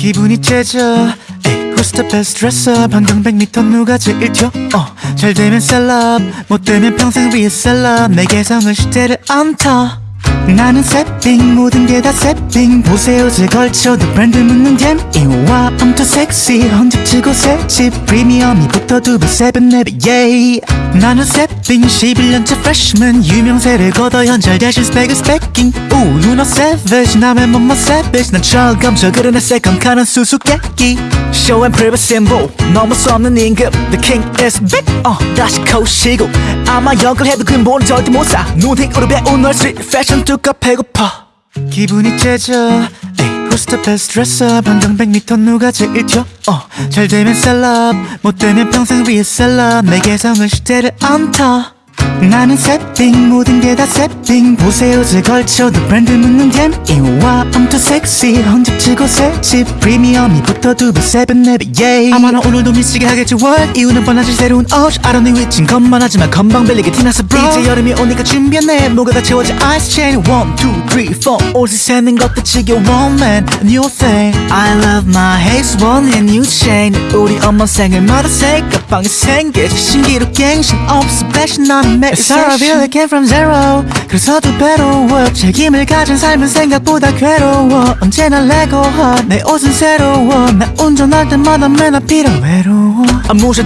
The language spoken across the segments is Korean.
기분이 째져. Who's the best dresser 반경 100m 누가 제일 튀어 어, 잘 되면 셀럽. 못 되면 평생 위에 셀럽. 내 개성은 시대를 안타 나는 새빙 모든 게다 새빙 보세요 제 걸쳐도 브랜드 묻는 댐 이와 I'm too sexy 헌집치고 새집. 프리미엄이 붙어 두배 세븐 네배 예이. 나는 새빙 11년째 freshman. 유명세를 거둬 현잘 대신 스펙은 스펙킹 오 know savage 남의 몸만 savage. 난 철검저 그러네 새컴카는 수수께끼. Show and prove symbol 넘을 수 없는 임금 the king is big 어 다시 코시고. 아마 역을 해도 근본은 절대 못사. 눈팅으로 배운 널 뚜까 배고파. 기분이 째져. best dresser 반경 100m 누가 제일 튀어? 어, 잘 되면 셀럽. 못 되면 평생 위에 셀럽. 내 개성은 시대를 안타 나는 새빙 모든 게다 새빙 보세요 제 걸쳐도 브랜드 묻는 댐 이와 I'm too sexy 헌집치고 새집 프리미엄이 붙어 두배 세븐 네배 예이. 아마 나 오늘도 미치게 하겠지 what? 이유는 뻔하지 새로운 옷 don't need 위친 것만 하지만 건방 빌리게 티나서 bro. 이제 여름이 오니까 준비했네. 뭐가 다 채워져 ice chain. One two three four. 옷을 세는 것도 지겨워 man. New thing. I love my haze one and new chain. 우리 엄마 생일마다 새 가방이 생겨 신기루 갱신 없어. Fashion 나는 매일 It's all I feel I came from zero. 그래서 두 배로 work 책임을 가진 삶은 생각보다 괴로워. 언제나 레고 내 옷은 새로워. 나 운전할 때마다 맨날 필요 외로워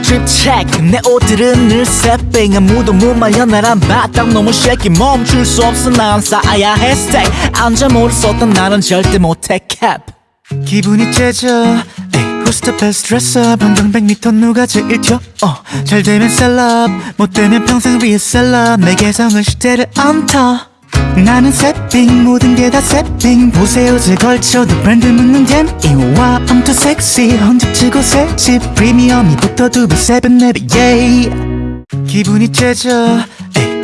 drip check. 내 옷들은 늘 새빙 아무도 못 말려 나란 바닥 너무 shaky. 멈출 수 없어. 난 쌓아야 해. Stay. 앉아 모를 쏟던 나는 절대 못해. Cap. 기분이 째져. 에이, Who's the best dresser 반경 100m 누가 제일 튀어 어, 잘 되면 셀럽. 못 되면 평생 위에 셀럽. 내 개성은 시대를 안타 나는 새삥 모든 게 다 새삥 보세 옷을 걸쳐도 브랜드 묻는 DM이 와 I'm too sexy 헌집 주고 새집. 프리미엄이 붙어 두배 세배 네배 yeah. 기분이 째져.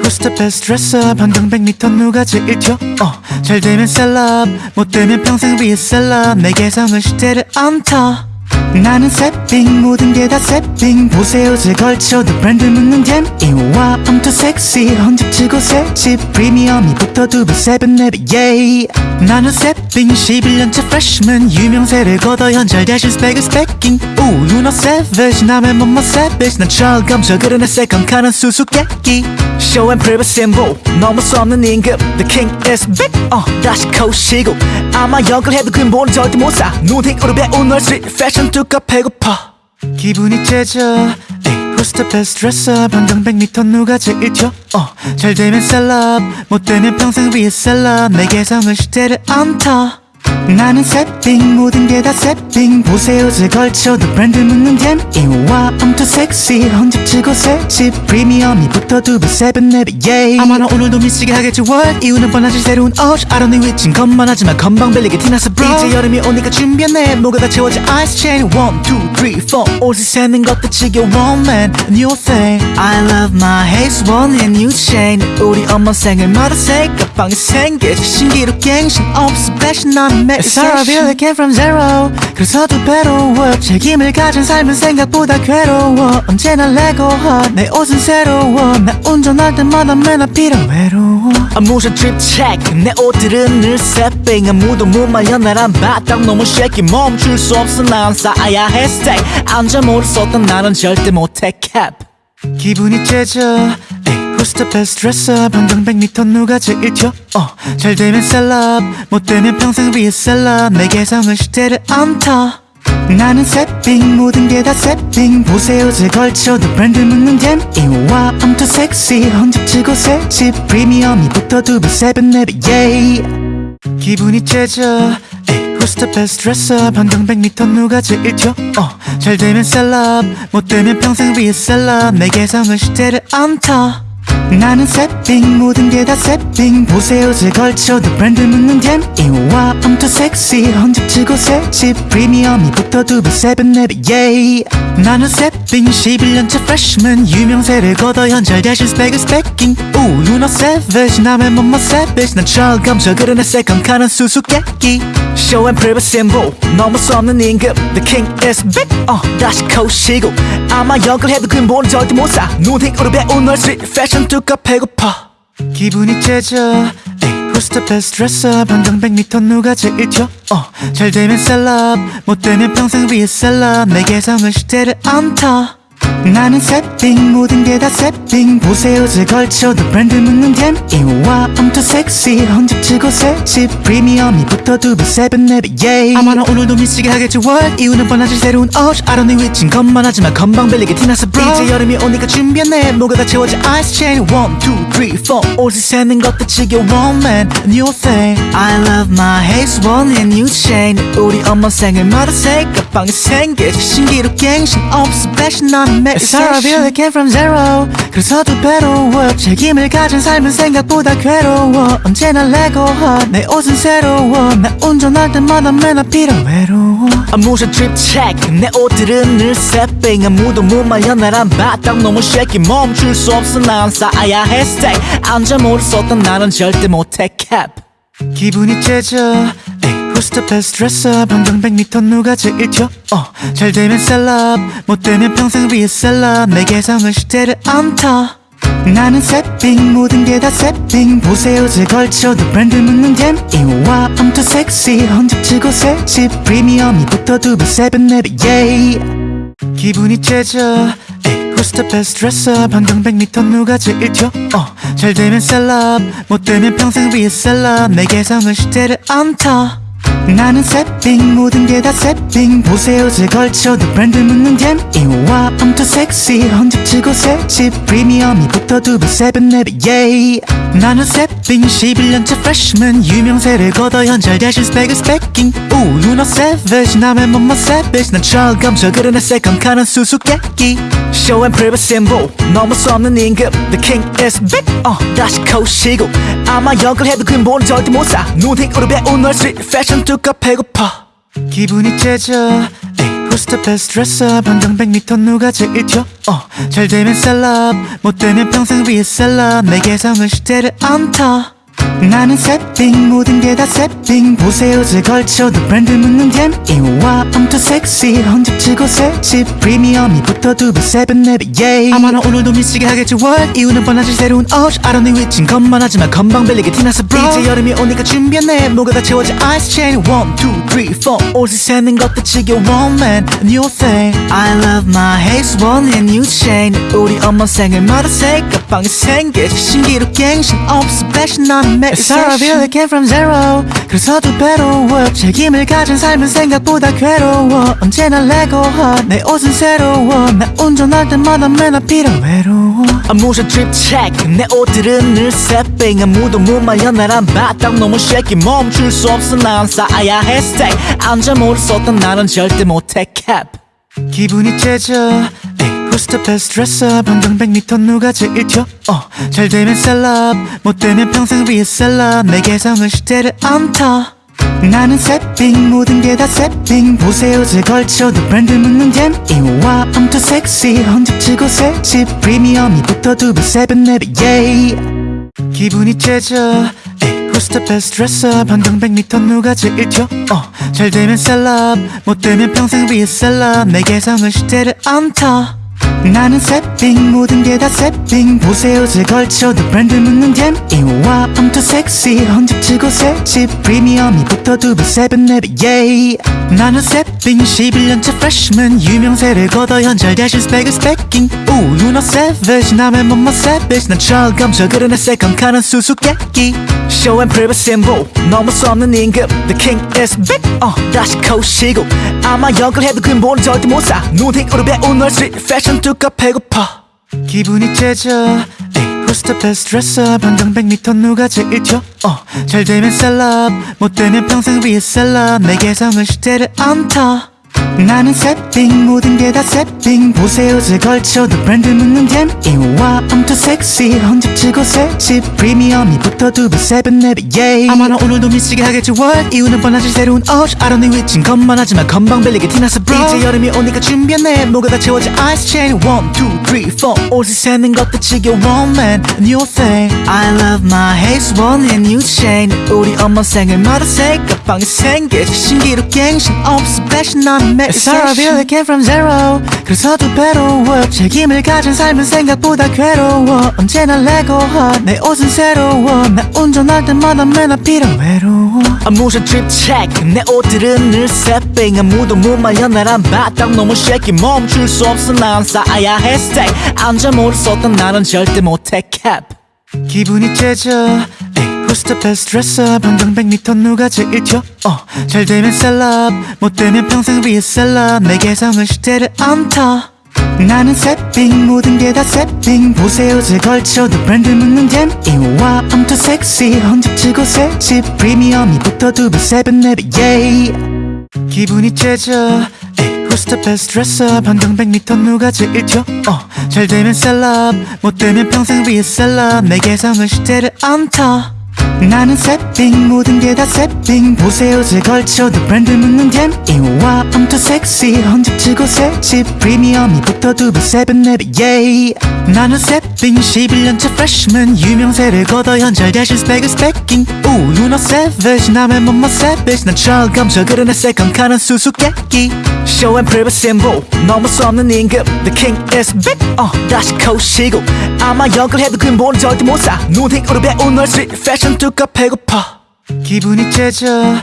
Who's the best dresser 반경 100m 누가 제일 튀어 어, 잘 되면 셀럽. 못 되면 평생 위에 셀럽. 내 개성은 시대를 안타 나는 새빙 모든 게다 새빙 보세요 제 걸쳐도 브랜드 묻는 댐 이와 I'm too sexy. 헌집치고 새집. 프리미엄이 붙어 두배 세븐 네배 예이 나는 새빙 11년째 freshman. 유명세를 거둬 현잘 대신 스펙은 스펙킹 오 know savage. 남의 몸만 savage. 난 철검 저 그러네 새컴카는 수수께끼. Show and prove symbol. 넘을 수 없는 임금 the king is big. 어 다시 코시고. 아마 역을 해도 근본은 절대 못사. 눈팅으로 배운 널 street fashion 뚜까 배고파 기분이 째져 Who's the best dresser 반경 100m 누가 제일 튀어 어, 잘 되면 셀럽. 못 되면 평생 위에 셀럽. 내 개성은 시대를 안타 나는 새빙 모든 게다 새빙 보세요 제 걸쳐도 브랜드 묻는 댐 이와 I'm too sexy 헌집치고 새집. 프리미엄이 붙어 두배 세븐 네배 예이. 아마 나 오늘도 미치게 하겠지 what? 이유는 뻔하지 새로운 옷 don't need 위친 것만 하지만 건방 빌리게 티나서 bro. 이제 여름이 오니까 준비했네. 뭐가 다 채워져 ice chain. One two three four. 옷을 세는 것도 지겨워 man. New thing. I love my haze one and new chain. 우리 엄마 생일마다 새 가방이 생겨 신기루 갱신 없어 fashion 나는 매일 It's all I feel I came from zero. 그래서 두 배로 work 책임을 가진 삶은 생각보다 괴로워. 언제나 레고 내 옷은 새로워. 나 운전할 때마다 맨날 필요 외로워 아무샷 drip check. 내 옷들은 늘 새빙 아무도 못 말려. 나란 바닥 너무 shaky. 멈출 수 없어. 난 쌓아야 해. Stay. 앉아 모를 쏟던 나는 절대 못해. Cap. 기분이 째져. 에이, Who's the best dresser 반경 100m 누가 제일 튀어? 어, 잘 되면 셀럽 못 되면 평생 위에 셀럽 내 개성은 시대를 안타. 나는 새삥 모든 게 다 새삥 보세 옷을 걸쳐도 브랜드 묻는 DM이 와 I'm too sexy 헌집 주고 새집. 프리미엄이 붙어 두배 세배 네배 yeah. 기분이 째져. the best dresser 반경 100m 누가 제일 튀어? 어, 잘 되면 셀럽 못 되면 평생 위에 셀럽 내 개성은 시대를 안타 나는 새빙 모든 게 다 새빙 보세요 제 걸쳐도 브랜드 묻는 댐 이와 too sexy 헌집치고 새집 프리미엄이 붙어 두배 세븐 네배 예이 나는 새빙 11년째 freshman. 유명세를 거둬 현잘 대신 스펙은 스펙킹 오 know savage 남의 몸만 savage. 난 철검 저 그러네 새컴카는 수수께끼. Show and prove symbol 넘을 수 없는 임금. The king is big 어 다시 코시고. 아마 역을 해도 근본은 절대 못사. 눈팅으로 배운 널 street 뚜까 배고파. 기분이 째져. the best dresser 반경 100m 누가 제일 튀어 어, 잘 되면 셀럽. 못 되면 평생 위에 셀럽. 내 개성은 시대를 안타 나는 새빙 모든 게다 새빙 보세요 제 걸쳐도 브랜드 묻는 댐 이와 too sexy 헌집치고 새집. 프리미엄이 붙어 두배 세븐 네배 yeah 아마 나 오늘도 미치게 하겠지 what? 이유는 뻔하지 새로운 옷 I don't need 위친 것만 하지만 건방 bel리게 티나서 bro 이제 여름이 오니까 준비했네. 뭐가 다 채워져 ice chain. One two three four. 옷을 세는 것도 지겨워 man. New thing. I love my haze one and new chain. 우리 엄마 생일마다 새까방이 생기지 신기루 갱신 없어 fashion 나는 매일 Sorry I really came from zero. 그래서 두 배로 work 책임을 가진 삶은 생각보다 괴로워. 언제나 레고 내 옷은 새로워. 나 운전할 때마다 맨날 필요 외로워. Trip check. 내 옷들은 늘 새빙 아무도 못 말려 나란 바닥 너무 shaky. 멈출 수 없어. 난 쌓아야 해 stay 안전모를 썼던 나는 절대 못해. Cap. 기분이 째져. 에이, The best dresser 반경 100m 누가 제일 튀어? 어, 잘 되면 셀럽 못 되면 평생 위에 셀럽. 내 개성은 시대를 안타. 나는 새삥 모든 게 다 새삥 보세 옷을 걸쳐도 브랜드 묻는 DM이 와 I'm too sexy 헌집 주고 새집. 프리미엄이 붙어 두배 세배 네배 yeah 기분이 째져. Who's the best dresser 반경 100m 누가 제일 튀어? 어, 잘 되면 셀럽 못 되면 평생 위에 셀럽. 내 개성은 시대를 안타 나는 새빙 모든 게 다 새빙 보세요 제 걸쳐도 브랜드 묻는 댐 이와 I'm too sexy 헌집치고 새집. 프리미엄이 붙어 두배 세븐 네배 yeah 나는 새빙 11년째 freshman 유명세를 거둬 현잘 대신 스펙은 스펙킹 오 know savage 남의 몸만 savage 난 철검저 그러네 새컴카는 수수께끼. Show and prove symbol 너무 수 없는 임금 the king is big 어 다시 코시고. 아마 역을 해도 근본은 절대 못사. 눈팅으로 배운 널 street 뚜까 배고파. 기분이 째져. Who's the best dresser 반경 100m 누가 제일 튀어? 어, 잘 되면 셀럽. 못 되면 평생 위에 셀럽. 내 개성은 시대를 안타 나는 새빙 모든 게다 새빙 보세요 제 걸쳐도 브랜드 묻는 댐 이와 I'm too sexy 헌집치고 새집 프리미엄이 붙어 두배 세븐 네배 yeah 아마 나 오늘도 미치게 하겠지 what? 이유는 뻔하지 새로운 옷 don't need 위친 것만 하지만 건방 bel리게 티나서 bro 이제 여름이 오니까 준비했네. 뭐가 다 채워져 ice chain. One two three four. 옷을 세는 것도 지겨워 man. New thing. I love my haze one and new chain. 우리 엄마 생일 마다 새까방이 생기지 신기루 갱신 없어 fashion 나는 매일 really came from zero. 그래서 두 배로 work 책임을 가진 삶은 생각보다 괴로워. 언제나 레고 내 옷은 새로워. 나 운전할 때마다 맨날 필요 외로워 trip check. 내 옷들은 늘 새빙 아무도 못 말려 나란 바닥 너무 shaky. 멈출 수 없어. 난 쌓아야 해. Stay. 안전모를 썼던 나는 절대 못해. Cap. 기분이 째져. 에이, Who's the best dresser 반경 100m 누가 제일 튀어 어, 잘 되면 셀럽. 못 되면 평생 위에 셀럽. 내 개성은 시대를 안타 나는 새삥 모든 게 다 새삥 보세 옷을 걸쳐도 브랜드 묻는 DM이 와 I'm too sexy 헌집주고 새집. 프리미엄이 붙어 두배 세배 네배 yeah 기분이 째져. Who's the best dresser 반경 100m 누가 제일 튀어 어, 잘 되면 셀럽. 못 되면 평생 위에 셀럽. 내 개성은 시대를 안타 나는 새빙 모든 게 다 새빙 보세요 제 걸쳐도 브랜드 묻는 댐 이와 I'm too sexy. 헌집치고 새집. 프리미엄이 붙어 두배 세븐 네배 yeah 나는 새빙 11년째 freshman. 유명세를 거둬 현잘 대신 스펙은 스펙킹 오 know savage. 남의 몸만 savage. 난 철검저 그러네 새컴카는 수수께끼. Show and prove symbol. 너무 수 없는 임금 the king is big. 어 다시 코시고. 아마 역을 해도 근본은 절대 못사. 눈팅으로 배운 널 street fashion 뚜까 배고파. 기분이 째져. Who's the best dresser 반경 100m 누가 제일 튀어 어, 잘 되면 셀럽. 못 되면 평생 위에 셀럽. 내 개성은 시대를 안타 나는 새빙 모든 게다 새빙 보세요 제 걸쳐도 브랜드 묻는 댐 이와 I'm too sexy 헌집치고 새집 프리미엄이 붙어 두배 세븐 네배 yeah 아마 나 오늘도 미치게 하겠지 what? 이유는 뻔하지 새로운 옷 don't need 위친 것만 하지만 건방 bel리게 티나서 bro 이제 여름이 오니까 준비했네. 뭐가 다 채워져 ice chain. One two three, four 옷을 세는 것도 지겨워 man New thing. I love my haze one and new chain. 우리 엄마 생일마다 새까방이 생기지 신기루 갱신 없어 패션 난 매일 It's all I really came from zero. 그래서 두 배로 work 책임을 가진 삶은 생각보다 괴로워. 언제나 레고하 내 옷은 새로워. 나 운전할 때마다 맨 앞이라 외로워 아무ша drip check. 내 옷들은 늘 새삥 아무도 못 말려 나란 바닥. 너무 shaky 멈출 수 없어. 난 쌓아야 해 stay 앉아 모를 쏟던 나는 절대 못해 cap. 기분이 째져. Who's the best dresser 방정 100m 누가 제일 튀어? 어, 잘 되면 셀럽. 못 되면 평생 위에 셀럽. 내 개성은 시대를 안타. 나는 새삥 모든 게 다 새삥 보세요 제 걸쳐도 브랜드 묻는 잼. 이와 I'm too sexy 헌집치고 새집. 프리미엄이 붙어 두배 세배 네배 yeah 기분이 째져 Who's the best dresser 방정 100m 누가 제일 튀어 어, 잘 되면 셀럽. 못 되면 평생 위에 셀럽. 내 개성은 시대를 안타 나는 새삥 모든 게 다 새삥 보세요 제 걸쳐도 브랜드 묻는 잼 이와 too sexy 헌집치고 새집 프리미엄이 붙어 두배 세배 네배 yeah 나는 새삥 11년차 freshman. 유명세를 거둬 현잘 대신 스펙은 스펙킹 오 know savage 남의 몸만 savage. 난 철감져 그러네 세컨 카는 수수께끼. Show and prove symbol 넘을 수 없는 임금 the king is big 어 다시 코시고. 아마 역을 해도 근본은 절대 못사. 눈팅으로 배운 널 street 뚜까 배고파. 기분이 째져.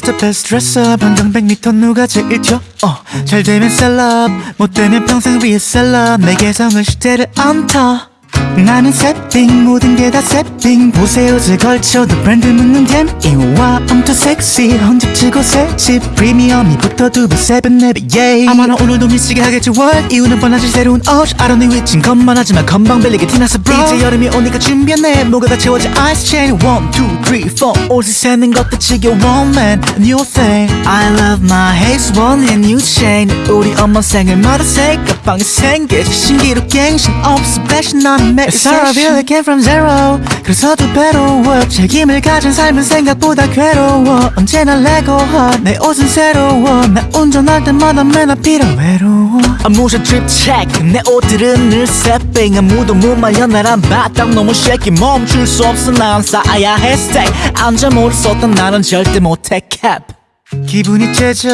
the best dresser 방정 100m 누가 제일 튀어 어, 잘 되면 셀럽. 못 되면 평생 위에 셀럽. 내 개성은 시대를 안타 나는 새삥 모든 게다 새삥 보세요 제 걸쳐도 브랜드 묻는 잼. 이와 I'm too sexy 헌집치고 새집 프리미엄이 붙어 두배 세배 네배 yeah. 아마 나 오늘도 미치게 하겠지 what? 이유는 뻔하지 새로운 옷 don't need 위친 것만 하지만 건방 bel리게 티나서 bro 이제 여름이 오니까 준비했네. 뭐가 다 채워져 ice chain. One two three four. 옷을 세는 것도 지겨워 man. New thing. I love my haze one and new chain. 우리 엄마 생일마다 새까방이 생기지. 신기루 갱신 없어 패션 난 매일 It's all I really came from zero. 그래서 두 배로 work 책임을 가진 삶은 생각보다 괴로워. 언제나 레고하 내 옷은 새로워. 나 운전할 때마다 맨 앞이라 외로워 아무샤 drip check. 내 옷들은 늘 새삥 아무도 못 말려 나란 바닥 너무 shaky. 멈출 수 없어 난 쌓아야 해 stay 앉아 모를 쏟던 나는 절대 못해 cap. 기분이 째져.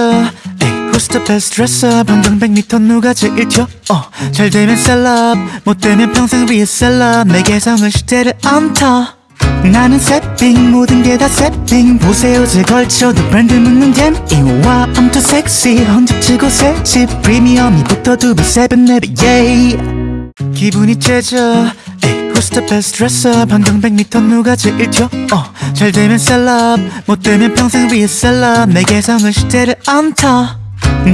에이, The best dresser 방정 100m 누가 제일 튀어? 어, 잘 되면 셀럽 못 되면 평생 위에 셀럽 내 개성은 시대를 안타. 나는 새삥 모든 게다 새삥 보세요 제 걸쳐도 브랜드 묻는 잼. 이와 I'm too sexy. 헌집치고 새집. 프리미엄이 붙어 두배 세배 네배 yeah. 기분이 째져. the best dresser 방정 100m 누가 제일 튀어? 어, 잘 되면 셀럽 못 되면 평생 위에 셀럽 내 개성은 시대를 안타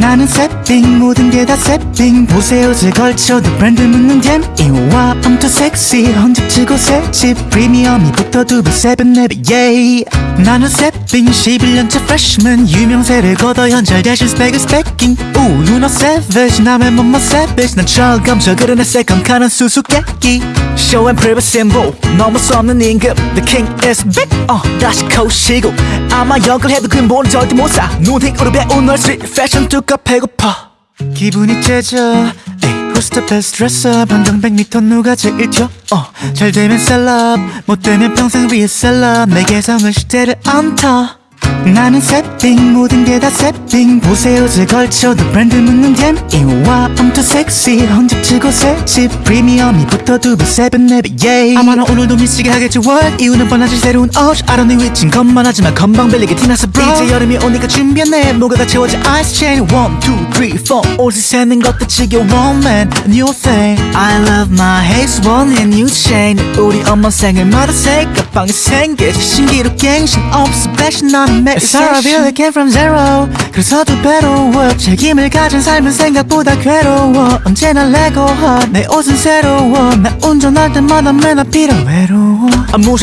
나는 새삥 모든 게 다 새삥 보세 옷을 걸쳐도 브랜드 묻는 DM이 와 I'm too sexy 헌집주고 새집. 프리미엄이 붙어 두배 세배 네배 yeah 나는 새삥 11년차 freshman 유명세를 거둬 현찰 대신 스펙은 스펙킹 오 know savage 남의 몸만 savage 난 철감져 그러네 second car는 수수께끼. Show and prove symbol 넘을 수 없는 임금 the king is big 어 다시 코시고. 아마 역을 해도 근본은 절대 못사. 눈팅으로 배운 널 street fashion 뚜까 배고파. 기분이 째져. the best dresser 방정 100m 누가 제일 튀어? 어, 잘 되면 셀럽. 못 되면 평생 위에 셀럽. 내 개성은 시대를 안타 나는 새삥 모든 게다 새삥 보세요 제 걸쳐도 브랜드 묻는 잼 이와 I'm too sexy 헌집치고 새집 프리미엄이 붙어 두배 세배 네배 yeah 아마 나 오늘도 미치게 하겠지 what? 이유는 뻔하지 새로운 옷 don't need 위친 것만 하지만 건방 bel리게 티나서 bro 이제 여름이 오니까 준비했네. 뭐가 다 채워져 ice chain. One two three four. 옷을 세는 것도 지겨워 man. New thing. I love my haze one and new chain. 우리 엄마 생일마다 새까방이 생기지 신기루 갱신 없어 패션 난매 일 It's all I really came from zero 그래서 두 배로 work 책임을 가진 삶은 생각보다 괴로워. 언제나 레고하 내 옷은 새로워. 나 운전할 때마다 맨 앞이라 외로워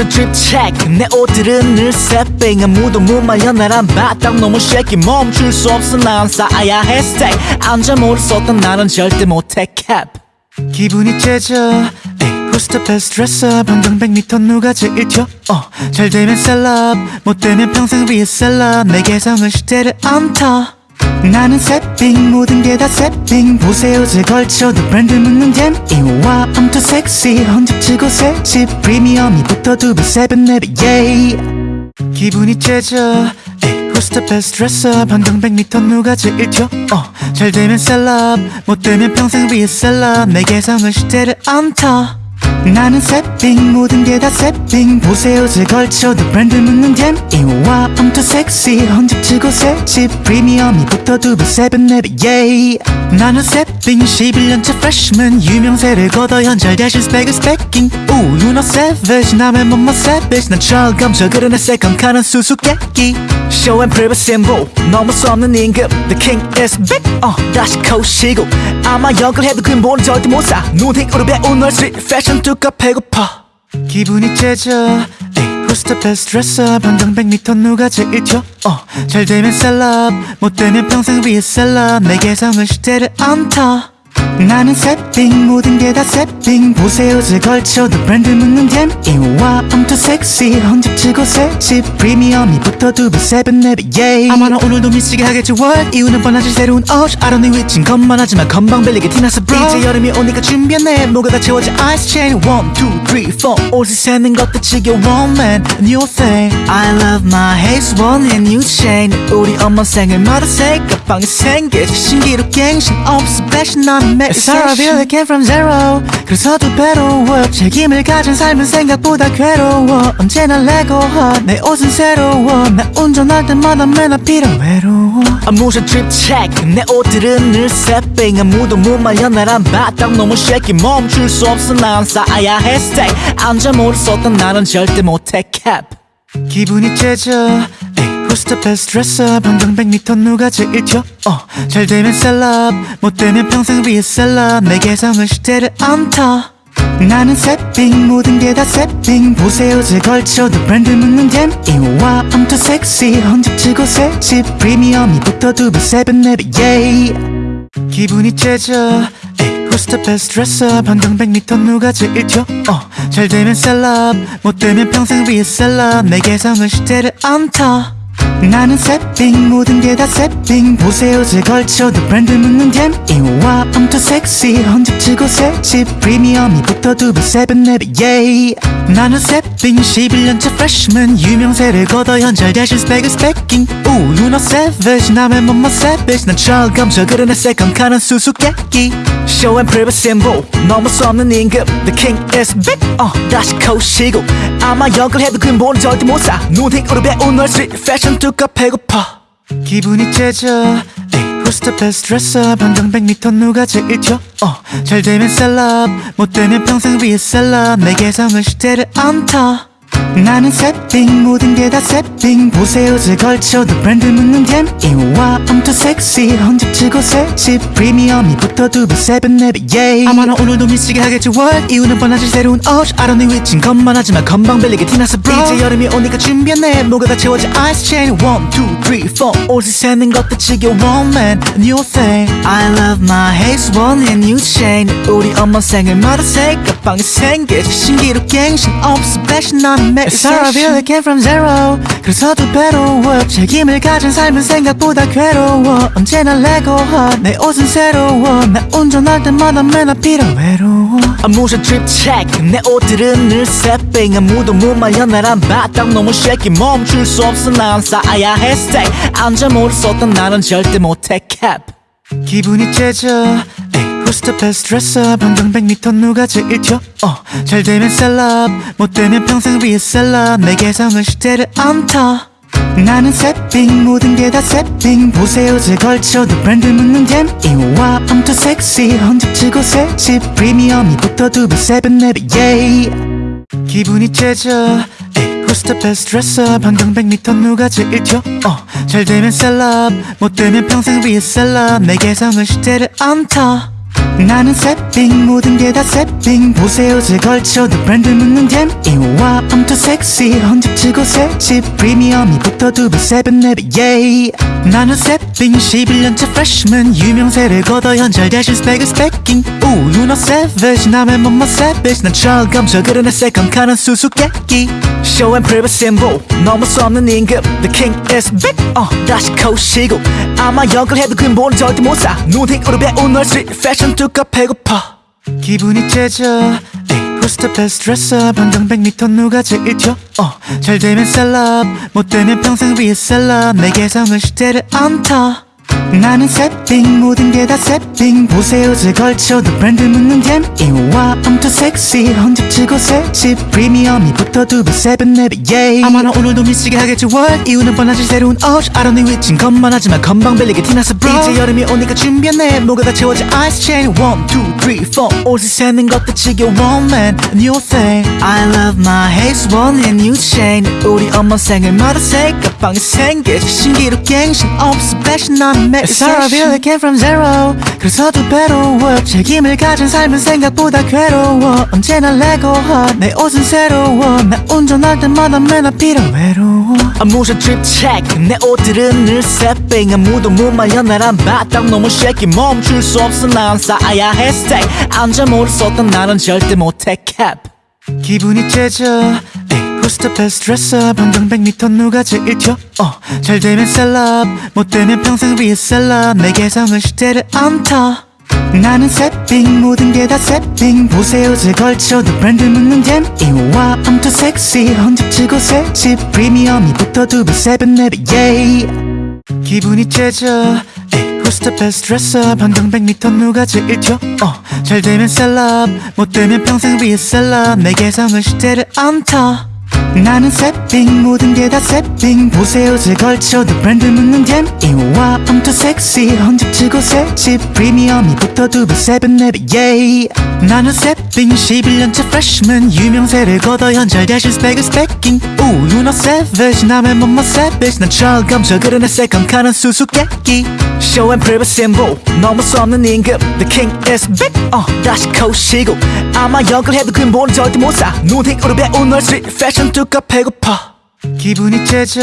drip check. 내 옷들은 늘 새삥 아무도 못 말려 나란 바닥 너무 shaky. 멈출 수 없어. 난 쌓아야 해. Stay. 앉아 모를 쏟던 나는 절대 못해. Cap 기분이 째져. best dresser 반경 100m 누가 제일 튀어 어, 잘 되면 셀럽. 못 되면 평생 위에 셀럽. 내 개성은 시대를 안타 나는 새삥 모든 게 다 새삥 보세 옷을 걸쳐도 브랜드 묻는 DM이 와 I'm too sexy 헌집주고 새집. 프리미엄이 붙어 두배 세배 네배 yeah 기분이 째져 the best dresser 반경 100m 누가 제일 튀어? 어, 잘 되면 셀럽 못 되면 평생 위에 셀럽 내 개성은 시대를 안타 나는 새삥 모든 게 다 새삥 보세요 제 걸쳐도 브랜드 묻는 잼. 이와 I'm too sexy. 헌집치고 새집. 프리미엄이 붙어 두배 세븐 네배 yeah 나는 새삥 11년차 freshman. 유명세를 거둬 현잘 대신 스펙은 스펙킹 오 know savage. 남의 몸만 savage. 난 철검 저그러내 세컨카는 수수께끼. Show and prove symbol. 넘을 수 없는 임금 the king is big. 어 다시 코시고. 아마 역을 해도 근본은 절대 못사. 눈팅으로 배운 널 스트릿 패션 뚜까 배고파. 기분이 째져. Who's the best dresser 반경 100m 누가 제일 튀어 어, 잘 되면 셀럽. 못 되면 평생 위에 셀럽. 내 개성은 시대를 안타 나는 새삥 모든 게다 새삥 보세요 제 걸쳐도 브랜드 묻는 잼 이와 I'm too sexy 헌집치고 새집 프리미엄이 붙어 두배 세븐 네배 yeah 아마 나 오늘도 미치게 하겠지 what? 이유는 뻔하지 새로운 옷 don't need 위친 것만 하지만 건방 빌리게 티나서 bro. 이제 여름이 오니까 준비했네. 뭐가 다 채워져 ice chain. One two three four. 옷을 세는 것도 지겨워 man. New thing I love my haze one and new chain. 우리 엄마 생일마다 새까방이 생기지 신기루 갱신. 없어 패션 난 I feel I came from zero. 그래서 두 배로 work 책임을 가진 삶은 생각보다 괴로워. 언제나 레고하 내 옷은 새로워. 나 운전할 때마다 맨 앞이라 외로워 아무ша drip check. 내 옷들은 늘 새삥 아무도 못 말려. 나란 바닥 너무 shaky. 멈출 수 없어. 난 쌓아야 해. Stay. 앉아 모를 쏟던 나는 절대 못해. Cap 기분이 째져. Who's the best dresser 반경 100m 누가 제일 튀어? 어, 잘 되면 셀럽. 못 되면 평생 위에 셀럽. 내 개성은 시대를 안타 나는 새삥 모든 게 다 새삥 보세 옷을 걸쳐도 브랜드 묻는 DM이 와 I'm too sexy 헌집주고 새집. 프리미엄이 붙어 두배 세배 네배 yeah 기분이 째져 Who's the best dresser 반경 100m 누가 제일 튀어? 어, 잘 되면 셀럽. 못 되면 평생 위에 셀럽. 내 개성은 시대를 안타 나는 새삥 모든 게 다 새삥 보세요 제 걸쳐도 브랜드 묻는 잼 이와 too sexy 헌집치고 새집 프리미엄이 붙어 두배 세븐 네배 yeah 나는 새삥 11년차 freshman. 유명세를 거둬 현잘 대신 스펙은 스펙킹 오 know savage 남의 몸만 savage. 난 철검 저그러내 세컨카는 수수께끼 show and prove symbol 넘을 수 없는 임금 the king is big 어 다시 코시고. 아마 역을 해도 근본은 절대 못사. 눈팅으로 배운 널 스트릿 패션 뚜까 배고파. 기분이 째져. the best dresser 반경 100m 누가 제일 튀어 어, 잘 되면 셀럽. 못 되면 평생 위에 셀럽. 내 개성은 시대를 안타 나는 새삥 모든 게다 새삥 보세요 제 걸쳐도 브랜드 묻는 잼. 이와 I'm too sexy 헌집치고 새집. 프리미엄이 붙어 두배 세븐 네배 yeah. 아마 나 오늘도 미치게 하겠지 what? 이유는 뻔하지 새로운 옷 don't need 위친 것만 하지만 건방 빌리게 티나서 bro 이제 여름이 오니까 준비했네. 뭐가 다 채워져 ice chain. One two three four. 옷을 세는 것도 지겨워 man. New thing. I love my haze one and new chain. 우리 엄마 생일마다 새까방이 생기지 신기루 갱신 없어 패션 난 매일 It's all I feel I came from zero. 그래서 두 배로 work 책임을 가진 삶은 생각보다 괴로워. 언제나 레고하 내 옷은 새로워. 나 운전할 때마다 맨 앞이라 외로워. Drip check. 내 옷들은 늘 새삥 아무도 못 말려 나란 바닥 너무 shaky. 멈출 수 없어. 난 쌓아야 해 stay 앉아 모를 쏟던 나는 절대 못해. Cap. 기분이 째져. 에이, The best dresser 반경 100m 누가 제일 튀어? 어, 잘 되면 셀럽 못 되면 평생 위에 셀럽. 내 개성은 시대를 안타. 나는 새삥 모든 게다 새삥 보세 옷을 걸쳐도 브랜드 묻는 DM이 와 I'm too sexy 헌집 주고 새집. 프리미엄이 붙어 두배 세배 네배 yeah 기분이 째져. the best dresser 반경 100m 누가 제일 튀어? 어, 잘 되면 셀럽 못 되면 평생 위에 셀럽. 내 개성은 시대를 안타 나는 새빙 모든 게 다 새빙 보세요 제 걸쳐도 브랜드 묻는 잼. 이와 I'm too sexy 헌집치고 새집. 프리미엄이 붙어 두배 세븐 네배 예이. 나는 새빙 11년째 freshman 유명세를 거둬 현잘 대신 스펙은 스펙킹 오 know savage 남의 몸만 savage 난 철검저 그러네 새컴카는 수수께끼. Show and prove symbol 넘을 수 없는 임금 the king is big 어 다시 코시고. 아마 역을 해도 근본은 절대 못사. 눈팅으로 배운 널 street fashion 두꺼 배고파. 기분이 째져. Who's the best dresser 반경 100m 누가 제일 튀어? 어, 잘 되면 셀럽. 못 되면 평생 위에 셀럽. 내 개성은 시대를 안타 나는 새빙 모든 게다 새빙 보세요 제 걸쳐도 브랜드 묻는 잼 이와 I'm too sexy 헌집치고 새집 프리미엄이 붙어 두배 세븐 네배 예이 아마 나 오늘도 미치게 하겠지 what? 이유는 뻔하지 새로운 옷 don't need 위친 것만 하지만 건방 빌리게 티나서 bro 이제 여름이 오니까 준비했네. 뭐가 다 채워져 ice chain. One two three four. 옷을 세는 것도 지겨워 man. New thing. I love my haze one and new chain. 우리 엄마 생일 마다 새까방이 생길 신기루 갱신 없어 fashion 난 매일 Sorry I feel I came from zero 그래서 두 배로 책임을 가진 삶은 생각보다 괴로워. 언제나 레고 내 옷은 새로워. 나 운전할 때마다 맨날 필요 외로워 트립 체크 내 옷들은 늘 새빙 아무도 못 말려 나란 바닥 너무 shaky. 멈출 수 없어. 난 쌓아야 해. Stay. 앉아 모를 썼던 나는 절대 못해. Cap. 기분이 째져 Who's the best dresser 반경 100m 누가 제일 튀어 어, 잘 되면 셀럽 못 되면 평생 위에 셀럽. 내 개성은 시대를 안타 나는 새삥 모든 게 다 새삥 보세 옷을 걸쳐도 브랜드 묻는 DM이 와 I'm too sexy 헌집 주고 새집. 프리미엄이 붙어 두배 세배 네배 yeah. 기분이 째져. Who's the best dresser 반경 100m 누가 제일 튀어 어, 잘 되면 셀럽 못 되면 평생 위에 셀럽. 내 개성은 시대를 안타 나는 새빙 모든 게다 새빙 보세요 제 걸쳐도 브랜드 묻는 잼. 이와 I'm too sexy. 헌집치고 새집. 프리미엄이 붙어 두배 세븐 네배 예이 나는 새빙 11년째 freshman. 유명세를 거둬 현잘 대신 스펙은 스펙킹 오 know savage. 남의 몸만 savage. 난 철검저 그러네 새컴카는 수수께끼. Show and prove symbol. 넘을 수 없는 임금 the king is big. 어 다시 코시고. 아마 역을 해도 근본은 절대 못사. 눈팅으로 배운 널 street 두꺼 배고파. 기분이 째져.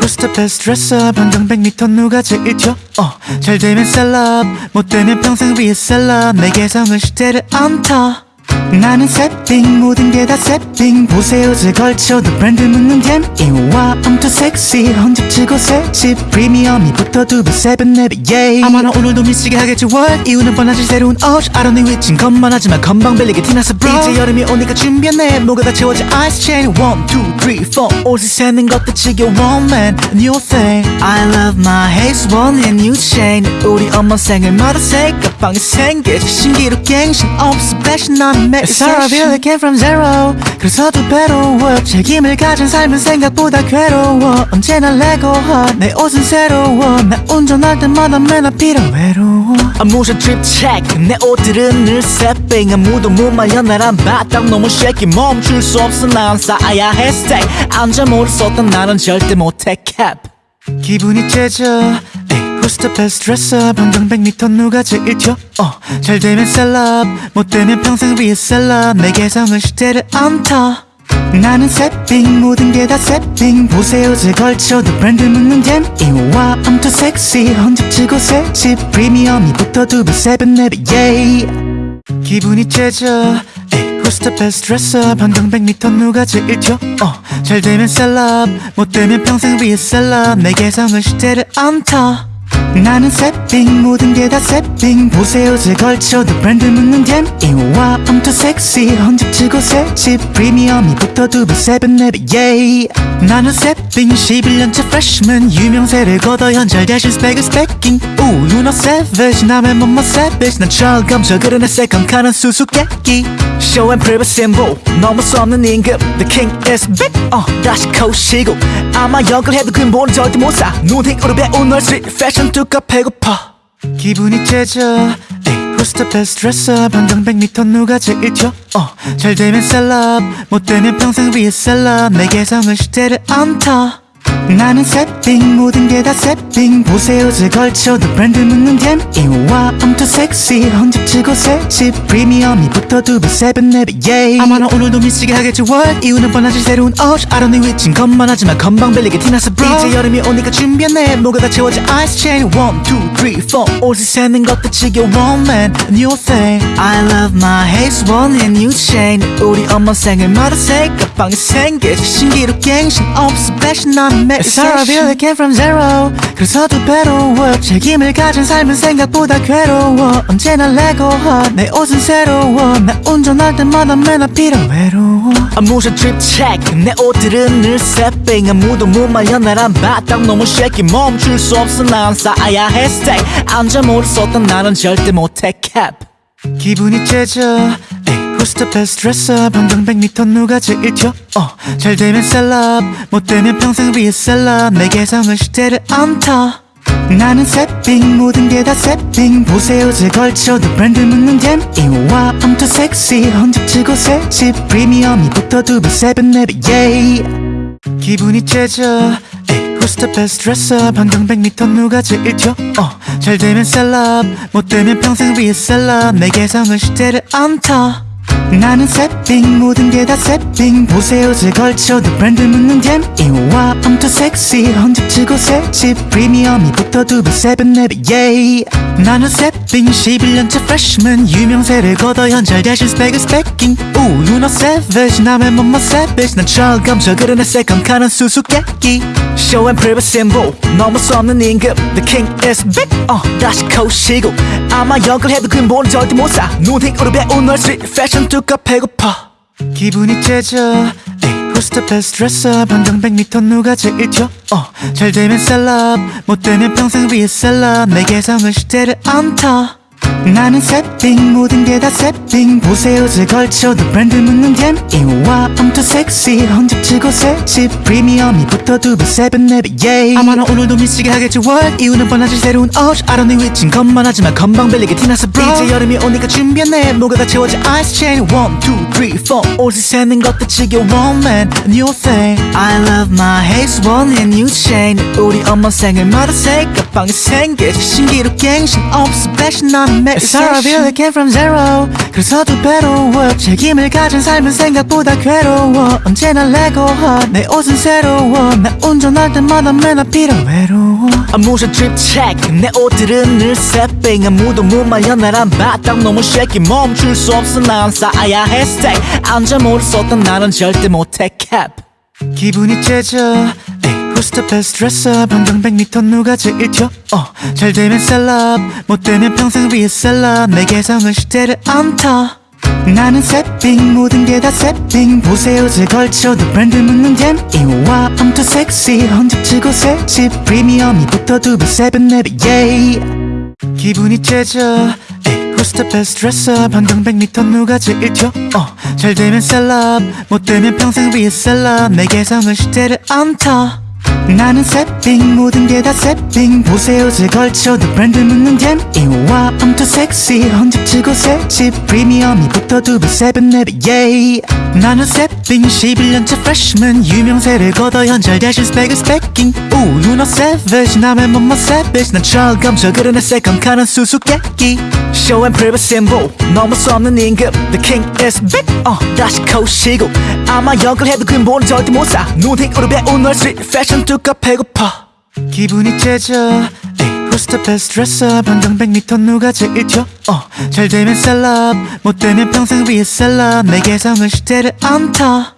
Who's the best dresser 반경 100m 누가 제일 튀어 어, 잘 되면 셀럽. 못 되면 평생 위에 셀럽. 내 개성은 시대를 안타 나는 새빙 모든 게다 새빙 보세요 제 걸쳐도 브랜드 묻는 잼 이와 I'm too sexy 헌집치고 새집 프리미엄이 붙어 두배 세븐 네배 예이. 아마 나 오늘도 미치게 하겠지 what? 이유는 뻔하지 새로운 옷 don't need 위친 것만 하지만 건방 빌리게 티나서 bro. 이제 여름이 오니까 준비했네. 뭐가 다 채워져 ice chain. One two three four. 옷을 세는 것도 지겨워 man. New thing. I love my haze one and new chain. 우리 엄마 생일마다 새까방이 생길 신기루 갱신 없어. 난매 I feel I came from zero. 그래서 두 배로 work 책임을 가진 삶은 생각보다 괴로워. 언제나 레고 내 옷은 새로워. 나 운전할 때마다 맨날 필요 외로워 트립 체크 내 옷들은 늘 새빙 아무도 못 말려. 나란 바닥 너무 shaky. 멈출 수 없어. 난 쌓아야 해. Stay. 앉아 모를 썼던 나는 절대 못해. Cap. 기분이 째져. 에이, The best dresser 반경 100m 누가 제일 튀어? 어, 잘 되면 셀럽 못 되면 평생 위에 셀럽. 내 개성은 시대를 안타 나는 새삥 모든 게다 새삥 보세 옷을 걸쳐도 브랜드 묻는 DM이 와 I'm too sexy 헌집 주고 새집. 프리미엄이 붙어 두배 세배 네배 yeah. 기분이 째져. the best dresser 반경 100m 누가 제일 튀어? 어, 잘 되면 셀럽 못 되면 평생 위에 셀럽. 내 개성은 시대를 안타 나는 새빙 모든 게 다 새빙 보세요 제 걸쳐도 브랜드 묻는 잼 이와 too sexy 헌집치고 새집 프리미엄이 붙어 두배 세븐 네배 예이 나는 새빙 11년째 freshman. 유명세를 거둬 현잘 대신 스펙은 스펙킹 오 know savage 남의 몸만 savage. 난 철검 저 그러네 새컴카는 수수께끼. Show and 넘을 수 없는 임금. The king is big 어 다시 코시고. 아마 역을 해도 근본은 절대 못사. 눈팅으로 배운 널 street fashion 두꺼 배고파. 기분이 째져. best dresser 반경 100m 누가 제일 튀어 어, 잘 되면 셀럽. 못 되면 평생 위에 셀럽. 내 개성은 시대를 안타 나는 새빙 모든 게다 새빙 보세요 제 걸쳐도 브랜드 묻는 댐 이와 too sexy 헌집치고 새집. 프리미엄이 붙어 두배 세븐 네배 yeah 아마 나 오늘도 미치게 하겠지 what? 이유는 뻔하지 새로운 don't need 위친 것만 하지만 건방 bel리게 티나서 bro 이제 여름이 오니까 준비했네. 뭐가 다 채워져 ice chain. One two three four. 옷을 세는 것도 지겨워 man. New thing. I love my haze one and new chain. 우리 엄마 생일마다 새까방이 생기지 신기루 갱신 없어 패션 나는 Sorry I really came from zero. 그래서 두 배로 책임을 가진 삶은 생각보다 괴로워. 언제나 레고 내 옷은 새로워. 나 운전할 때마다 맨날 필요 외로워 트립 체크 내 옷들은 늘 새빙 아무도 못 말려 나란 바닥 너무 shaky. 멈출 수 없어. 난 쌓아야 해 스테이 안전모를 썼던 나는 절대 못해. 캡 기분이 째져. 에이 The best dresser 반경 100m 누가 제일 튀어? 어, 잘 되면 셀럽 못 되면 평생 위에 셀럽. 내 개성은 시대를 안타. 나는 새삥 모든 게 다 새삥 보세 옷을 걸쳐도 브랜드 묻는 DM이 와 I'm too sexy 헌 집 주고 새집. 프리미엄이 붙어 두배 세 배 네배 yeah 기분이 째져. Who's the best dresser 반경 100m 누가 제일 튀어? 어, 잘 되면 셀럽 못 되면 평생 위에 셀럽. 내 개성은 시대를 안타 나는 새빙 모든 게 다 새빙 보세요 제 걸쳐도 브랜드 묻는 댐 이와 I'm too sexy 헌집치고 새집. 프리미엄이 붙어 두배 세븐 네배 yeah 나는 새빙 11년째 freshman. 유명세를 거둬 현잘 대신 스펙은 스펙킹 오 know savage 남의 몸만 savage. 난 철검저 그러네 새컴카는 수수께끼. Show and prove symbol. 넘을 수 없는 임금 the king is big. 어 다시 코시고. 아마 역을 해도 근본은 절대 못사. 눈팅 으로 배운 널 street 뚜까 배고파. 기분이 째져. best dresser 반경 100m 누가 제일 튀어? 어, 잘 되면 셀럽. 못 되면 평생 위에 셀럽. 내 개성은 시대를 안타 나는 새빙 모든 게다 새빙 보세요 제 걸쳐도 브랜드 묻는 댐 이와 I'm too sexy 헌집치고 새집 프리미엄이 붙어 두배 세븐 네배 yeah 아마 나 오늘도 미치게 하겠지 what? 이유는 뻔하지 새로운 옷 don't need 위친 것만 하지만 건방 bel리게 티나서 bro. 이제 여름이 오니까 준비했네. 뭐가 다 채워져 ice chain. One two three four. 옷을 세는 것도 지겨워 man new thing. I love my haze one and new chain. 우리 엄마 생일마다 새까방이 생기지 신기루 갱신 없어 패션 나는 매일 really came from zero. 그래서 두 배로 work 책임을 가진 삶은 생각보다 괴로워. 언제나 레고 내 옷은 새로워. 나 운전할 때마다 맨날 필요 외로워 트립 체크 내 옷들은 늘 새빙 아무도 못 말려 나란 바닥 너무 shaky. 멈출 수 없어. 난 쌓아야 해. Stay 앉아 모를 썼던 나는 절대 못해. 캡 기분이 째져. 에이 The best dresser 반경 100m 누가 제일 튀어 어, 잘 되면 셀럽. 못 되면 평생 위에 셀럽. 내 개성은 시대를 안타 나는 새삥 모든 게 다 새삥 보세 옷을 걸쳐도 브랜드 묻는 DM이 와 I'm too sexy 헌 집 주고 새집. 프리미엄이 붙어 두배 세 배 네배 yeah 기분이 째져. the best dresser 반경 100m 누가 제일 튀어 어, 잘 되면 셀럽. 못 되면 평생 위에 셀럽. 내 개성은 시대를 안타 나는 새빙 모든 게다 새빙 보세요 제 걸쳐도 브랜드 묻는 댐 이와 I'm too sexy 헌집치고 새집. 프리미엄이 붙어 두배 세븐 네배. yeah 나는 새빙 11년째 freshman. 유명세를 거둬 현잘 대신 스펙은 스펙킹 오 know savage. 남의 몸만 savage. 난 철검 저 그러네 새컴카는 수수께끼. Show and prove symbol. 넘을 수 없는 임금 the king is big. 어 다시 코시고. 아마 역을 해도 근본은 절대 못사. 눈팅으로 배운 널 fashion 뚜까 배고파. 기분이 째져. Who's the best dresser 반경 100m 누가 제일 튀어? 어, 잘 되면 셀럽. 못 되면 평생 위에 셀럽. 내 개성은 시대를 안타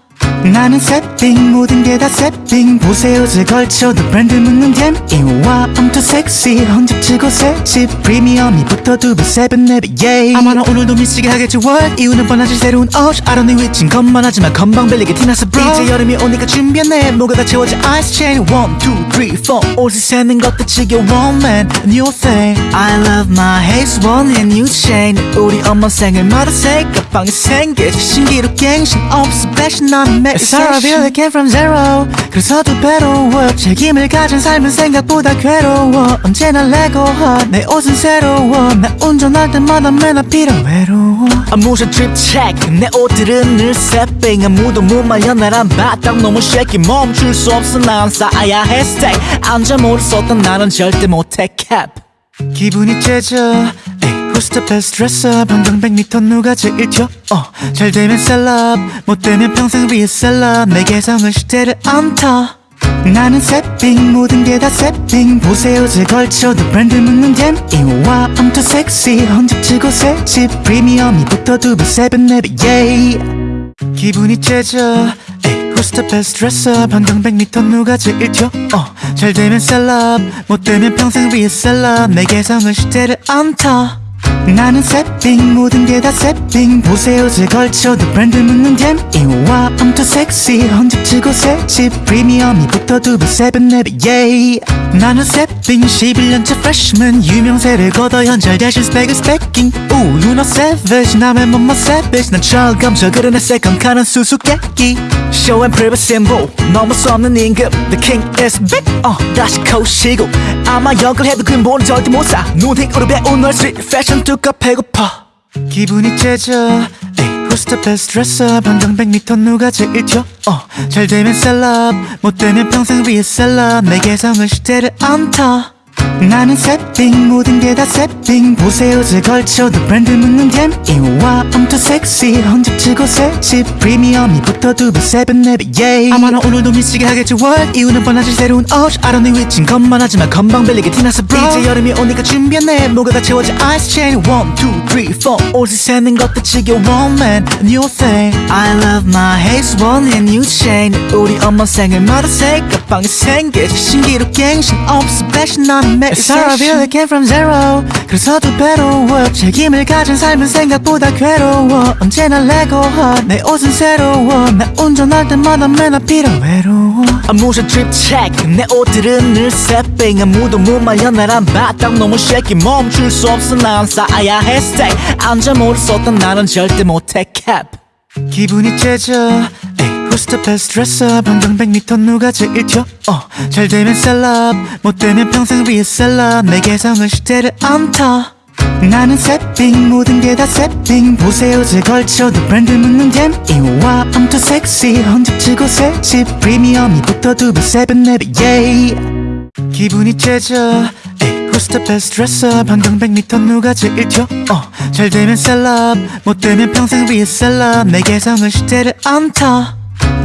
나는 새빙 모든 게다 새빙 보세요 제 걸쳐도 브랜드 묻는 댐 이와 I'm too sexy 헌집치고 새집 프리미엄이 붙어 두배 세븐 네배 yeah 아마 나 오늘도 미치게 하겠지 what? 이유는 뻔하지 새로운 옷 don't need 위친 것만 하지만 건방 bel리게 티나서 bro 이제 여름이 오니까 준비했네. 뭐가 다 채워져 ice chain. One two three four. 옷을 세는 것도 지겨워 man. New thing. I love my haze one and new chain. 우리 엄마 생일마다 새까방이 생기지 신기루 갱신 없어 패션 나는 매일 It's all I really came from zero. 그래서 두 배로 work 책임을 가진 삶은 생각보다 괴로워. 언제나 레고하 내 옷은 새로워. 나 운전할 때마다 맨날 필요 외로워 아무런 check. 내 옷들은 늘 새빙 아무도 못 말려. 나란 바닥 너무 shaky. 멈출 수 없어. 난 쌓아야 해. Stay. 앉아 모를 쏟던 나는 절대 못해. Cap. 기분이 째져 the best dresser 방금 100m 누가 제일 튀어? 어, 잘 되면 셀럽 못 되면 평생 위에 셀럽 내 개성은 시대를 안타 나는 새빙 모든 게다 새빙 보세요 제 걸쳐도 브랜드 묻는 댐 이와 I'm too sexy 헌집치고 새집. 프리미엄이 붙어 두배 세배 네배 yeah 기분이 째져. the best dresser 방금 100m 누가 제일 튀어? 어, 잘 되면 셀럽 못 되면 평생 위에 셀럽 내 개성은 시대를 안타 나는 새빙 모든 게 다 새빙 보세요 제 걸쳐도 브랜드 묻는 댐 이와 too sexy 헌집치고 새집 프리미엄이 붙어 두배 세배 네배 yeah 나는 새빙 11년째 freshman. 유명세를 거둬 현잘 대신 스펙은 스펙킹 오 know savage. 남의 몸만 savage. 난 철감져 그러네 세컨 카는 수수께끼 show and prove symbol. 넘을 수 없는 임금 the king is back 어 다시 코시고. 아마 역을 해도 근본은 절대 못사. 눈팅으로 배운 널 street 뚜까 배고파. 기분이 째져. the best dresser 방금 100m 누가 제일 튀어? 어, 잘 되면 셀럽. 못 되면 평생 위에 셀럽. 내 개성은 시대를 안타 나는 새빙 모든 게다 새빙 보세요 제 걸쳐도 브랜드 묻는 댐 이와 I'm too sexy. 헌집치고 새집. 프리미엄이 붙어 두배 세배 네배 yeah. 아마 나 오늘도 미치게 하겠지 what? 이유는 뻔하지 새로운 don't know 위친 것만 하지만 건방 bel리게 티나서 bro 이제 여름이 오니까 준비했네. 뭐가 채워져 ice chain. One two three four. 옷을 세는 것도 지겨워 man. New thing. I love my haze one and new chain. 우리 엄마 생일마다 새 가방이 생기지 신기루 갱신. 없어 fashion 나는 매일 It's all I really came from zero. 그래서 두 배로 work 책임을 가진 삶은 생각보다 괴로워. 언제나 레고하 내 옷은 새로워. 나 운전할 때마다 맨날 필요 외로워 drip check. 내 옷들은 늘 새빙 아무도 못 말려. 나란 바닥 너무 shaky. 멈출 수 없어. 난 쌓아야 해 stay 앉아 모를 쏟던 나는 절대 못해. Cap. 기분이 째져. 에이, The best dresser 방금 100m 누가 제일 튀어? 어, 잘 되면 셀럽 못 되면 평생 위에 셀럽. 내 개성은 시대를 안타. 나는 새빙 모든 게다 새빙 보세요 제 걸쳐도 브랜드 묻는 댐 이와 I'm too sexy 헌집치고 새집. 프리미엄이 붙어 두배 세배 네배 yeah 기분이 째져. the best dresser 방금 100m 누가 제일 튀어? 어, 잘 되면 셀럽 못 되면 평생 위에 셀럽. 내 개성은 시대를 안타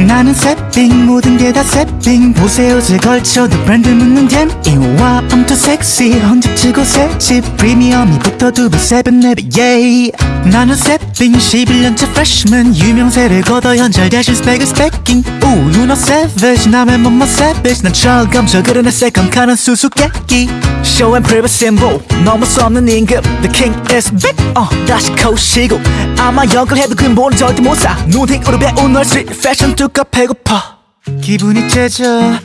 나는 새빙 모든 게 다 새빙 보세요 제 걸쳐도 브랜드 묻는 댐 이와 I'm too sexy 헌집치고 새집. 프리미엄이 붙어 두배 세배 네배 yeah 나는 새빙 11년째 freshman 유명세를 거둬 현잘 대신 스펙은 스펙킹 오 know savage 남의 몸만 savage 난 철감져 그러네 세컨 카는 수수께끼. Show and prove symbol 넘을 수 없는 임금 the king is back 어 다시 코시고. 아마 역을 해도 근본은 절대 못사. 눈팅으로 배운 널 street 뚜까 배고파. 기분이 째져.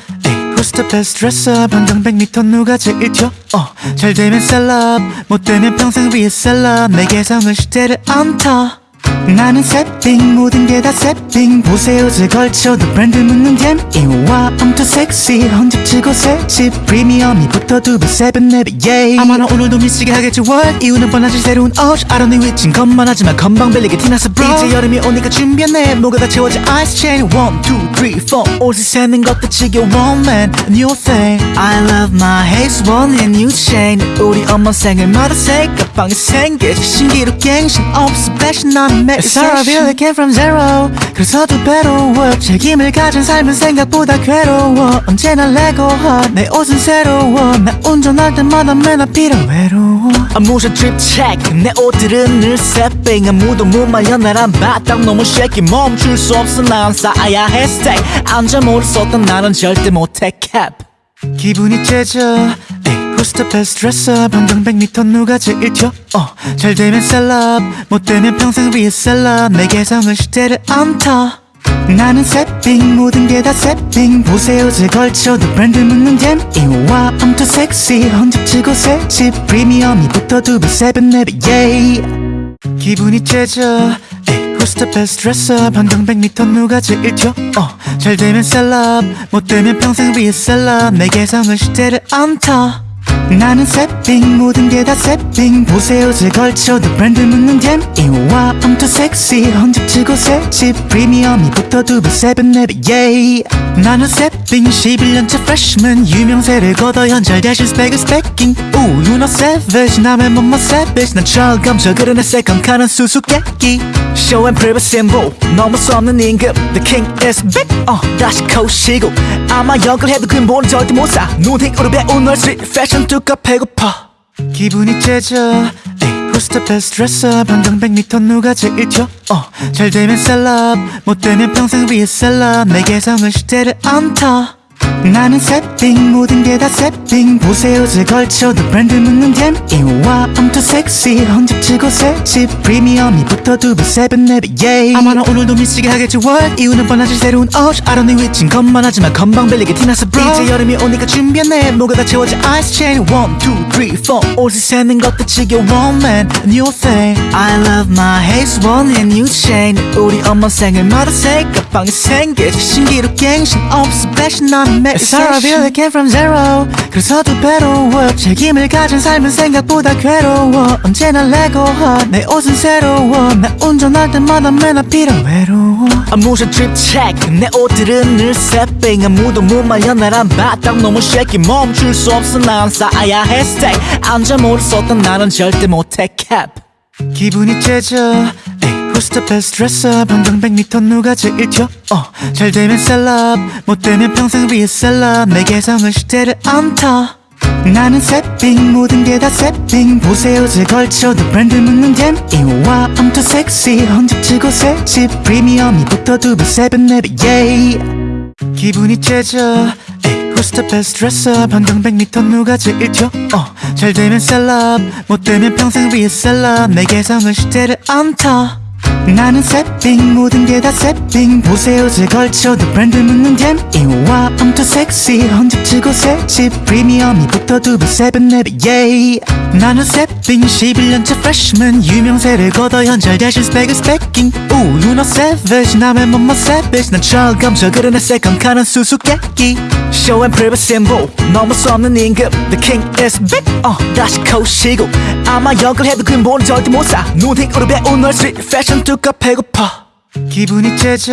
best dresser 방금 100m 누가 제일 튀어? 어, 잘 되면 셀럽. 못 되면 평생 위에 셀럽. 내 개성은 시대를 안타 나는 새빙 모든 게다 새빙 보세요 제 걸쳐도 브랜드 묻는 댐 이와 I'm too sexy 헌집치고 새집 프리미엄이 붙어 두배 세배 네배 yeah 아마 나 오늘도 미치게 하겠지 what? 이유는 뻔하지 새로운 옷 don't know 위친 것만 하지만 건방 bel리게 티나서 bro. 이제 여름이 오니까 준비했네. 뭐가 다 채워져 ice chain. One two three four. 옷을 세는 것도 지겨워 man. New thing. I love my haze one and new chain. 우리 엄마 생일마다 새 가방이 생기지 신기루 갱신 없어. Fashion 나는 매일 It's all I really came from zero 그래서 두 배로 work 책임을 가진 삶은 생각보다 괴로워. 언제나 레고하 내 옷은 새로워. 나 운전할 때마다 맨날 필요 외로워 drip check. 내 옷들은 늘 새빙 아무도 못 말려 나란 바닥 너무 shaky. 멈출 수 없어. 난 쌓아야 해. Stay. 앉아 모를 쏟던 나는 절대 못해. Cap 기분이 째져. the best dresser 방금 100m 누가 제일 튀어 어, 잘 되면 셀럽 못 되면 평생 위에 셀럽. 내 개성은 시대를 안타 나는 새빙 모든 게 다 새빙 보세요 제 걸쳐도 브랜드 묻는 댐 이와 I'm too sexy 헌집치고 새집. 프리미엄이 붙어 두배 세배 네배 yeah 기분이 째져 the best dresser 반경 100m 누가 제일 튀어 어, 잘 되면 셀럽 못 되면 평생 위에 셀럽 내 개성은 시대를 안타 나는 세핑 모든 게다 세핑. 보세요 제 걸쳐도 브랜드 묻는 잼. 이와 I'm too sexy. 헌집치고 새집. 프리미엄이 붙어 두배 세븐 네배 yeah 나는 세핑 11년차 freshman. 유명세를 거둬 현잘 대신 스펙은 스펙킹 오 you know savage. 남의 몸만 savage. 난 철감져 그러네 세컨 카는 수수께끼. Show and 넘을 수 없는 임금 The king is back. 어 다시 코시고 아마 역을 해도 근본은 절대 못사. 눈팅으로 배운 널 street 패션 뚜까 패고파. 기분이 째져. Who's the best dresser. 반경 100m 누가 제일 튀어 어, 잘 되면 셀럽 못 되면 평생 위에 셀럽 내 개성은 시대를 안타 나는 새삥 모든 게 다 새삥 보세 옷을 걸쳐도 브랜드 묻는 DM이 와 I'm too sexy 헌집 주고 새집 프리미엄이 붙어 두배 세 배 네배 yeah 아마 나 오늘도 미치게 하겠지 what? 이유는 뻔하지 새로운 옷 don't need 위친 것만 하지만 건방 빌리게 티나서 bro. 이제 여름이 오니까 준비했네. 뭐가 다 채워져 아이스 체인 1, 2, 3, 4 옷을 세는 것도 지겨워 man. New thing I love my haze one and new chain. 우리 엄마 생일마다 새 가방이 생기지 신기루 갱신 없어 패션 난 Feel I came from zero. 그래서 두 배로 work 책임을 가진 삶은 생각보다 괴로워. 언제나 레고하 내 옷은 새로워. 나 운전할 때마다 맨 앞이라 외로워 trip check 내 옷들은 늘 새삥 아무도 못 말려. 나란 바닥 너무 shaky. 멈출 수 없어. 난 쌓아야 해. Stay. 앉아 모를 쏟던 나는 절대 못해. Cap. 기분이 째져. 에이, The best dresser 반경 100m 누가 제일 튀어? 어, 잘 되면 셀럽. 못 되면 평생 위에 셀럽. 내 개성은 시대를 안타 나는 새삥. 모든 게 다 새삥. 보세 옷을 걸쳐도 브랜드 묻는 DM이 와 I'm too sexy 헌집 주고 새집. 프리미엄이 붙어 두배 세 배 네배 yeah 기분이 째져. the best dresser 반경 100m 누가 제일 튀어? 어, 잘 되면 셀럽. 못 되면 평생 위에 셀럽. 내 개성은 시대를 안타 나는 새삥 모든 게 다 새삥. 보세 옷을 걸쳐도 브랜드 묻는 DM이 와 too sexy 헌집 주고 새집 프리미엄이 붙어 두배 세 배 네배 yeah 나는 새삥 11년차 freshman. 유명세를 거둬 현찰 대신 스펙은 stacking oh no savage. 남의 몸만 savage. 난 철감져 그러네 second car는 수수께끼 Show and prove symbol. 넘을 수 없는 임금 The king is back. 어 다시 코시고. 아마 역을 해도 근본은 절대 못사. 눈팅으로 배운 널 street 패션 뚜까 패고파. 기분이 째져.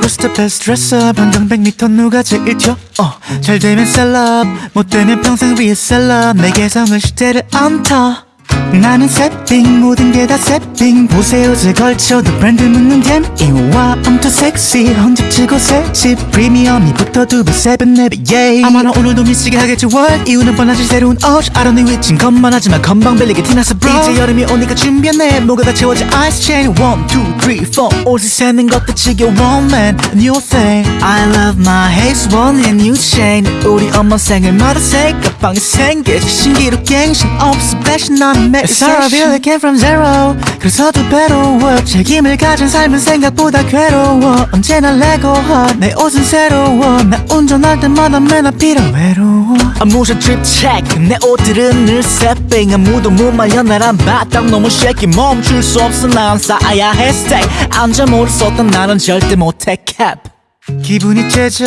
Who's the best dresser. 반경 100m 누가 제일 튀어 어, 잘 되면 셀럽 못 되면 평생 위에 셀럽 내 개성은 시대를 안타 나는 새삥 모든 게 다 새삥 보세 옷을 걸쳐도 브랜드 묻는 DM이 와 I'm too sexy 헌집 주고 새집. 프리미엄이 붙어 두배 세 배 네배 yeah 아마 나 오늘도 미치게 하겠지 what? 이유는 뻔하지 새로운 don't need 위친 것만 하지만 금방 질리게 돼있어 bro. 이제 여름이 오니까 준비했네. 목에다 채워줘 ice chain 1, 2, 3, 4 옷을 세는 것도 지겨워 man. New thing I love my haze one and new chain. 우리 엄마 생일마다 새 가방이 생기지 신기루 갱신 없어 패션 난 all I feel I came from zero. 그래서 두 배로 work 책임을 가진 삶은 생각보다 괴로워. 언제나 레고하 내 옷은 새로워. 나 운전할 때마다 맨 앞이라 외로워 아, 무슨 트립 체크 내 옷들은 늘 새삥 아무도 못 말려. 나란 바닥 너무 shaky. 멈출 수 없어. 난 쌓아야 해 stay 앉아 모를 쏟던 나는 절대 못해. Cap. 기분이 째져.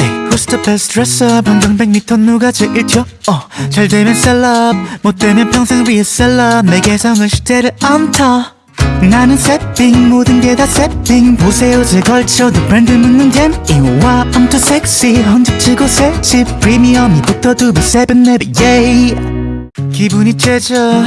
에이, The best dresser 반경 100m 누가 제일 튀어? 어, 잘 되면 셀럽 못 되면 평생 위에 셀럽. 내 개성은 시대를 안타. 나는 새삥 모든 게 다 새삥. 보세 옷을 걸쳐도 브랜드 묻는 DM이 와 I'm too sexy 헌집 주고 새집. 프리미엄이 붙어 두배 세 배 네배 yeah 기분이 째져.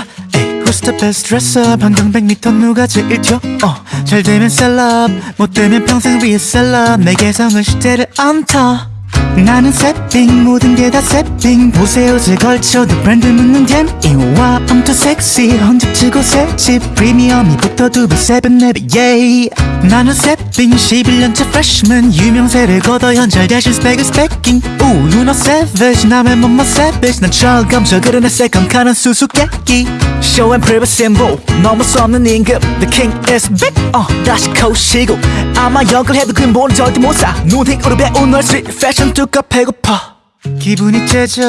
Who's the best dresser 반경 100m 누가 제일 튀어? 어, 잘 되면 셀럽 못 되면 평생 위에 셀럽. 내 개성은 시대를 안타 나는 새삥 모든 게 다 새삥. 보세 옷을 걸쳐도 브랜드 묻는 DM이 와 I'm too sexy 헌집 주고 새집. 프리미엄이 붙어 두배 세 배 네배 yeah 나는 새삥 11년차 freshman. 유명세를 거둬 현찰 대신 스펙은 stacking oh no savage 남의 몸만 savage. 난 철감져 그러네 second car는 수수께끼. Show and prove symbol 넘을 수 없는 임금 The king is back 어 다시 코시고. 아마 역을 해도 근본은 절대 못사. 눈팅으로 배운 널 street 패션 뚜까 패고파. 기분이 째져.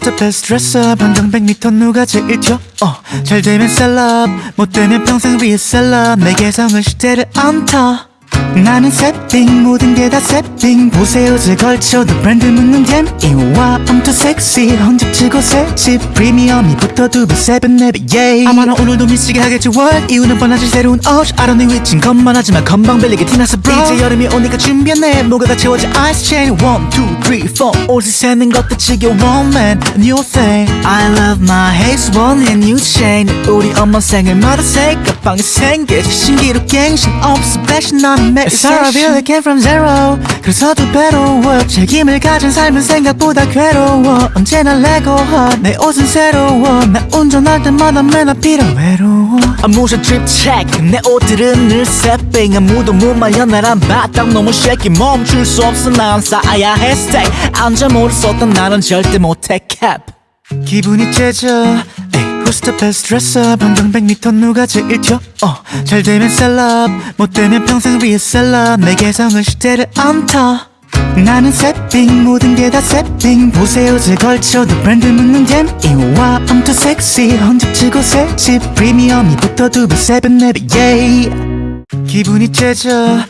the best dresser 반경 100m 누가 제일 튀어? 어, 잘 되면 셀럽. 못 되면 평생 위에 셀럽. 내 개성은 시대를 안타 나는 새삥 모든 게 다 새삥 보세 옷을 걸쳐도 브랜드 묻는 DM이 와 I'm too sexy 헌집 주고 새집 프리미엄이 붙어 두배 세 배 네배 yeah 아마 나 오늘도 미치게 하겠지 what? 이유는 뻔하지 새로운 옷 don't need 위친 것만 하지만 금방 질리게 돼있어 bro 이제 여름이 오니까 준비했네. 목에다 채워줘 ice chain. One two three four. 옷을 세는 것도 지겨워 man new thing. I love my haze one and new chain. 우리 엄마 생일마다 새까방이 생겨 신기루 갱신 없어 fashion 난 매일 It's all I really came from zero. 그래서 두 배로 work 책임을 가진 삶은 생각보다 괴로워. 언제나 레고 내 옷은 새로워. 나 운전할 때마다 맨날 필요 외로워 트립 체크 내 옷들은 늘 새삥 아무도 못 말려 나란 바닥 너무 쉐키 멈출 수 없어. 난 쌓아야 해. 스테이 앉아 모를 썼던 나는 절대 못해. 캡 기분이 째져 Who's the best dresser 반경 100m 누가 제일 튀어 어, 잘 되면 셀럽. 못 되면 평생 리셀러. 내 개성은 시대를 안타 나는 새삥 모든 게 다 새삥. 보세를 걸쳐도 브랜드 묻는 DM이 와 I'm too sexy 헌집 주고 새집. 프리미엄이 붙어 두배 세배 네배 yeah 기분이 째져.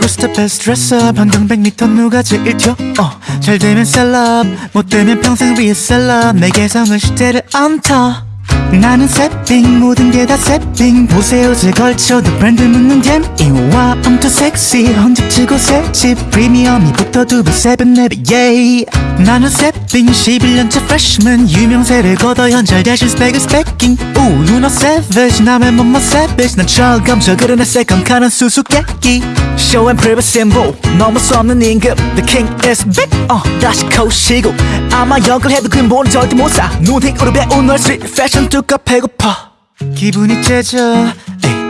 Who's the best dresser 반경 100m 누가 제일 튀어 어, 잘 되면 셀럽. 못 되면 평생 리셀러. 내 개성은 시대를 안타 나는 새삥 모든 게 다 새삥. 보세를 걸쳐도 브랜드 묻는 DM이 와 I'm too sexy. 헌집 주고 새집. 프리미엄이 붙어 두배 세배 네배 yeah 나는 새삥 11년차 freshman. 유명세를 거둬 현잘 대신 스펙을 스펙킹 오 know savage. 남의 몸만 savage. 난 철감져 그러네 second car는 수수께끼. Show and prove 심벌. 넘을 수 없는 임금 The king is big. 어 다시 코시고. 아마 역을 해도 근본은 절대 못사. 눈팅으로 배운 널 street fashion 뚜까 배고파. 기분이 째져.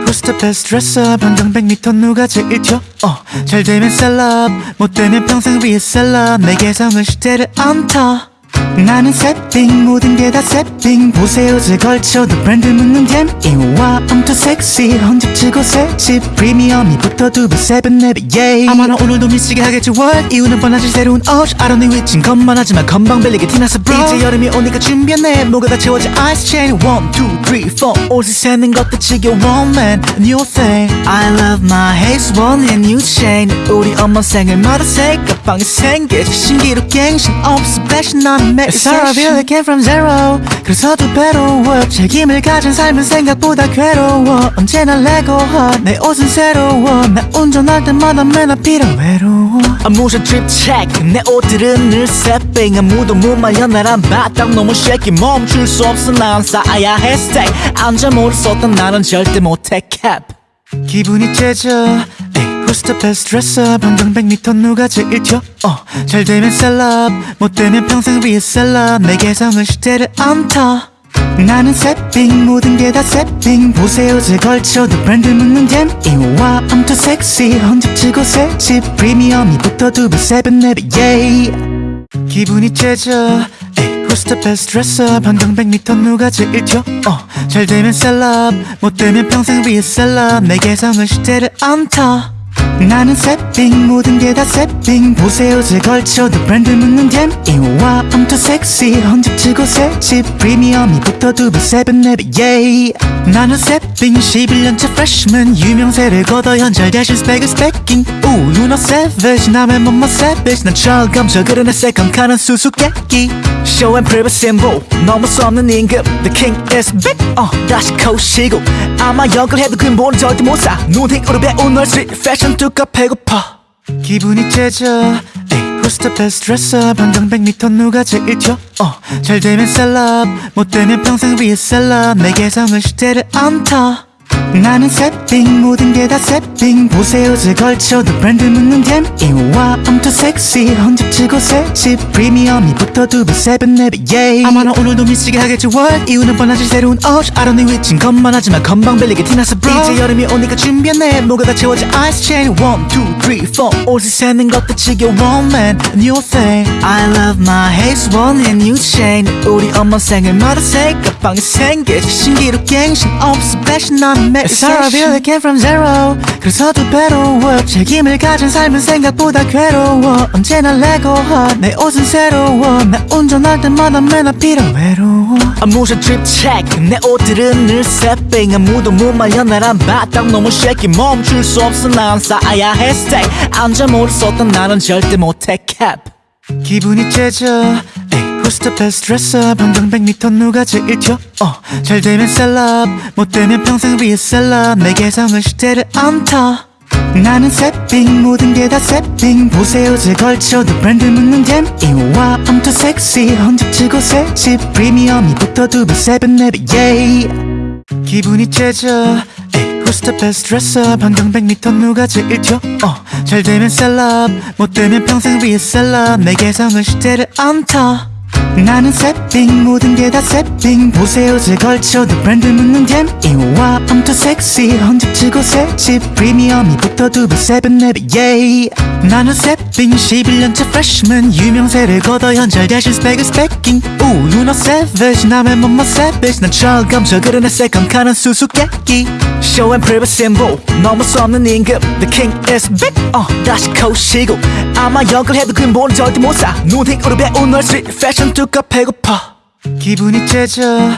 Who's the best dresser 반경 100m 누가 제일 튀어 어, 잘 되면 셀럽. 못 되면 평생 리셀러. 내 개성은 시대를 안타 나는 새삥 모든 게 다 새삥 보세를 걸쳐도 브랜드 묻는 DM이 와 I'm too sexy 헌집 주고 새집 프리미엄이 붙어 두배 세배 네배 yeah 아마 나 오늘도 미치게 하겠지 what? 이유는 뻔하지 새로운 옷 don't need 위친 것만 하지만 건방 빌리게 티나서 bro. 이제 여름이 오니까 준비했네. 목에다 채워져 ice chain. One two three four. 옷을 세는 것도 지겨워 man. New thing I love my haze one and new chain 우리 엄마 생일마다 새까방이 생겨 신기루 갱신 없어 fashion. 난 매일 It's all I really came from zero. 그래서 두 배로 work 책임을 가진 삶은 생각보다 괴로워. 언제나 레고 내 옷은 새로워. 나 운전할 때마다 맨날 필요 외로워 아무샤 트립 체크 내 옷들은 늘 새삥 아무도 못 말려. 나란 바닥 너무 쉐키 멈출 수 없어. 난 쌓아야 해. 스테이 앉아 모를 썼던 나는 절대 못해. 캡 기분이 째져. Who's the best dresser 반경 100m 누가 제일 튀어? 어, 잘 되면 셀럽. 못 되면 평생 리셀러. 내 개성은 시대를 안타 나는 새삥. 모든 게 다 새삥. 보세를 걸쳐도 브랜드 묻는 DM이 와 I'm too sexy 헌집 주고 새집. 프리미엄이 붙어 두배 세배 네배 yeah 기분이 째져 Who's the best dresser 반경 100m 누가 제일 튀어? 어, 잘 되면 셀럽. 못 되면 평생 리셀러. 내 개성은 시대를 안타 나는 새삥 모든 게 다 새삥 보세를 걸쳐도 브랜드 묻는 DM이 와 too sexy 헌집 주고 새집 프리미엄이 붙어 두배 세배 네배 yeah 나는 새삥 11년차 freshman. 유명세를 거둬 현잘 대신 스펙을 스펙킹 오 know savage 남의 몸만 savage. 난 철감져 그러네 second car는 수수께끼. Show and 넘을 수 없는 임금 The king is big 어 다시 코시고. 아마 역을 해도 근본은 절대 못사. 눈팅으로 배운 널 street fashion 뚜까 배고파. 기분이 째져. the best dresser 반경 100m 누가 제일 튀어 어, 잘 되면 셀럽. 못 되면 평생 리셀러. 내 개성은 시대를 안타 나는 새삥 모든 게 다 새삥 보세를 걸쳐도 브랜드 묻는 DM이 와 I'm too sexy 헌집 주고 새집 프리미엄이 붙어 두배 세배 네배 yeah. 아마 나 오늘도 미치게 하겠지 what? 이유는 뻔하지 새로운 don't need 위친 것만 하지만 건방 빌리게 티나서 bro 이제 여름이 오니까 준비했네. 목에다 채워져 ice chain. One two three four. 옷을 세는 것도 지겨워 man. New thing. I love my haze one and new chain. 우리 엄마 생일마다 새까방이 생겨 신기루 갱신 없어 fashion 난 a feel again from zero. 그래서 두 배로 work 책임을 가진 삶은 생각보다 괴로워. 언제나 레고하 내 옷은 새로워. 나 운전할 때마다 맨날 필요 외로워. 트립 체크 내 옷들은 늘 새삥 아무도 못 말려 나란 바닥 너무 shaky. 멈출 수 없어. 난 쌓아야 해 stay 앉아 모를 썼던 나는 절대 못해. Cap. 기분이 째져. 에이, The best dresser 반경 100m 누가 제일 튀어? 어, 잘 되면 셀럽 못 되면 평생 리셀러 내 개성은 시대를 안타. 나는 새삥 모든 게 다 새삥 보세를 걸쳐도 브랜드 묻는 DM이 와 I'm too sexy. 헌집 주고 새집. 프리미엄이 붙어 두배 세배 네배 yeah. 기분이 째져. Who's the best dresser 반경 100m 누가 제일 튀어? 어, 잘 되면 셀럽 못 되면 평생 리셀러 내 개성은 시대를 안타 나는 새삥 모든 게 다 새삥 보세를 걸쳐도 브랜드 묻는 DM이 와 I'm too sexy 헌집 주고 새집. 프리미엄이 붙어 두배 세배 네배 yeah 나는 새삥 11년째 freshman 유명세를 거둬 현잘 대신 스펙은 스펙킹 오 know savage 남의 몸만 savage 난 철검저 그러네 새컴카는 수수께끼. Show and 넘을 수 없는 임금 the king is big 어 다시 코시고 아마 역을 해도 근본은 절대 못사. 눈팅으로 배운 널 street fashion 두껍 배고파. 기분이 째져.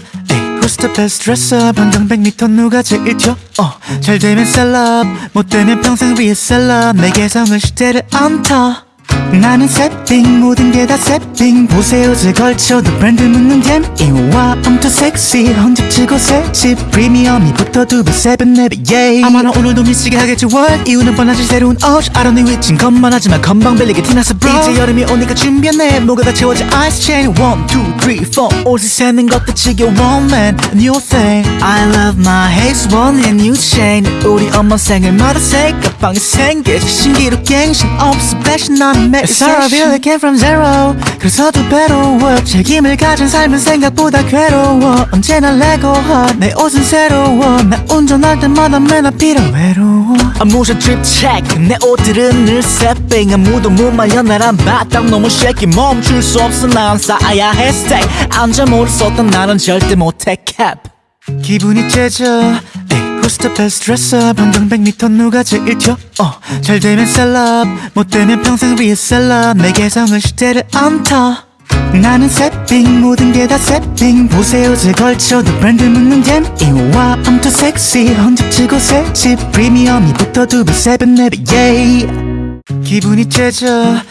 the best dresser 반경 100m 누가 제일 튀어? 어, 잘 되면 셀럽. 못 되면 평생 리셀러. 내 개성은 시대를 안타 나는 새삥 모든 게 다 새삥 보세를 걸쳐도 브랜드 묻는 DM이 와 I'm too sexy 헌집 주고 새집 프리미엄이 붙어 두배 세배 네배 yeah 아마 나 오늘도 미치게 하겠지 what? 이유는 뻔하지 새로운 don't need 위친 것만 하지만 건방 빌리게 티나서 bro 이제 여름이 오니까 준비했네. 목에다 채워져 ice chain. One two three four. 옷을 세는 것도 지겨워 man. New thing. I love my haze one and new chain. 우리 엄마 생일마다 새까방이 생길 신기루 갱신 없어 fashion 난 매일 a feel again from zero. 그래서 두 배로 work 책임을 가진 삶은 생각보다 괴로워. 언제나 레고하 내 옷은 새로워. 나 운전할 때마다 맨날 필요 외로워 트립 체크 내 옷들은 늘 새삥 아무도 못 말려 나란 바닥 너무 shaky. 멈출 수 없어. 난 쌓아야 해. Stay. 앉아 모를 썼던 나는 절대 못해. Cap. 기분이 째져. 에이, Who's best dresser 반경 100m 누가 제일 튀어 어, 잘 되면 셀럽. 못 되면 평생 위에 셀럽. 내 개성은 시대를 안타 나는 새삥 모든 게 다 새삥 보세 옷을 걸쳐도 브랜드 묻는 DM이 와 I'm too sexy 헌집 주고 새집. 프리미엄이 붙어 두배 세배 네배 yeah 기분이 째져.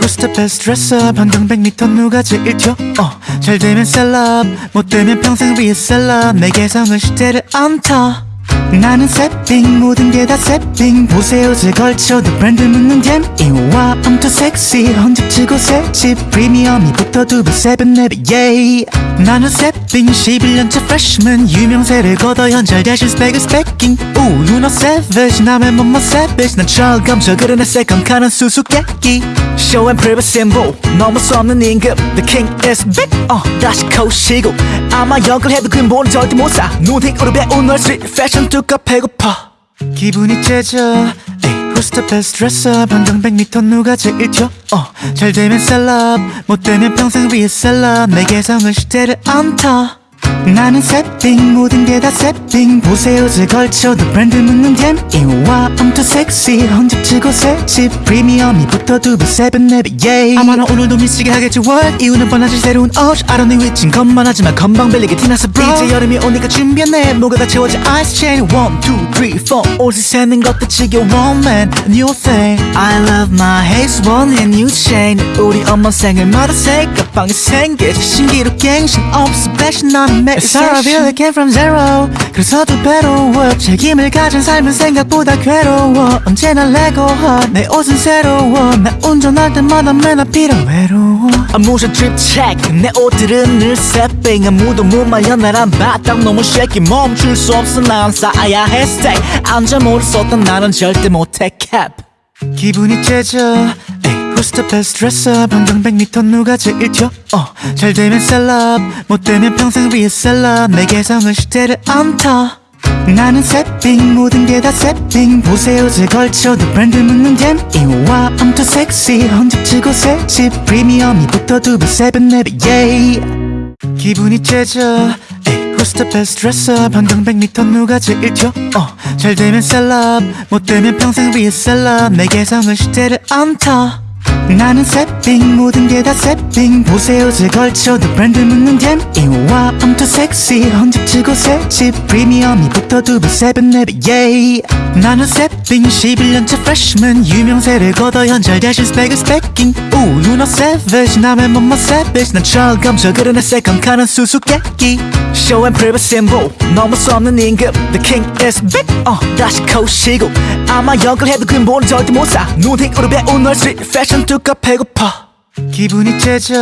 Who's the best dresser 반경 100m 누가 제일 튀어 어, 잘 되면 셀럽. 못 되면 평생 위에 셀럽. 내 개성은 시대를 안타 나는 새삥 모든 게 다 새삥 보세요 제 걸쳐도 브랜드 묻는 잼 이와 I'm too sexy. 헌집치고 새집. 프리미엄이 붙어 두배 세븐 네배 yeah 나는 새삥 11년째 freshman. 유명세를 거둬 현잘 대신 스펙은 스펙킹 오 you know 남의 몸만 savage. 난 철검 저 그러네 새컴카는 수수께끼. Show and prove symbol. 너무 수 없는 임금 the king is big. 어 다시 코시고. 아마 역을 해도 근본은 절대 못사. 눈팅 으로 배운 널 street 두껍 배고파. 기분이 째져. Who's the best dresser 반경 100m 누가 제일 튀어? 어, 잘 되면 셀럽. 못 되면 평생 위에 셀럽. 내 개성은 시대를 안타 나는 새삥 모든 게다 새삥 보세요 제 걸쳐도 브랜드 묻는 잼 이와 I'm too sexy 헌집치고 새집. 프리미엄이 붙어 두배 세븐 네배 yeah 아마 나 오늘도 미치게 하겠지 what? 이유는 뻔하지 새로운 옷 don't need 위친 것만 하지만 건방 빌리게 티나서 bro. 이제 여름이 오니까 준비했네. 뭐가 다 채워져 ice chain. One two three four. 옷을 세는 것도 지겨워 man. New thing I love my haze one and new chain. 우리 엄마 생일마다 새까방이 생길 신기루 갱신 없어 fashion 난매 a feel again from zero. 그래서 두 배로 work 책임을 가진 삶은 생각보다 괴로워. 언제나 레고하 내 옷은 새로워. 나 운전할 때마다 맨날 필요 외로워 트립 체크 내 옷들은 늘 새삥 아무도 못 말려. 나란 바닥 너무 shaky. 멈출 수 없어. 난 쌓아야 해. Stay. 앉아 모를 썼던 나는 절대 못해. Cap. 기분이 째져. 에이, The best dresser 반경 100m 누가 제일 튀어? 어, 잘 되면 셀럽. 못 되면 평생 위에 셀럽. 내 개성은 시대를 안타 나는 새삥 모든 게 다 새삥 보세 옷을 걸쳐도 브랜드 묻는 DM이 와 I'm too sexy 헌집 주고 새집. 프리미엄이 붙어 두배 세배 네배 yeah 기분이 째져. the best dresser 반경 100m 누가 제일 튀어? 어, 잘 되면 셀럽. 못 되면 평생 위에 셀럽. 내 개성은 시대를 안타 나는 세핑 모든 게다 세핑. 보세요 제 걸쳐도 브랜드 묻는 댐 이와 too sexy 헌집치고 새집 프리미엄이 붙어 두배 세븐 네배 예이. 나는 세핑 11년차 freshman 유명세를 거둬 현잘 대신 스펙은 스펙킹 우 you know savage 남의 몸만 savage. 난 철감져 그러네 세컨 카는 수수께끼. And prove symbol 넘을 수 없는 임금 The king is big 어 다시 코시고. 아마 역을 해도 근본은 절대 못사. 눈팅으로 배운 널 street 뚜까 배고파. 기분이 째져.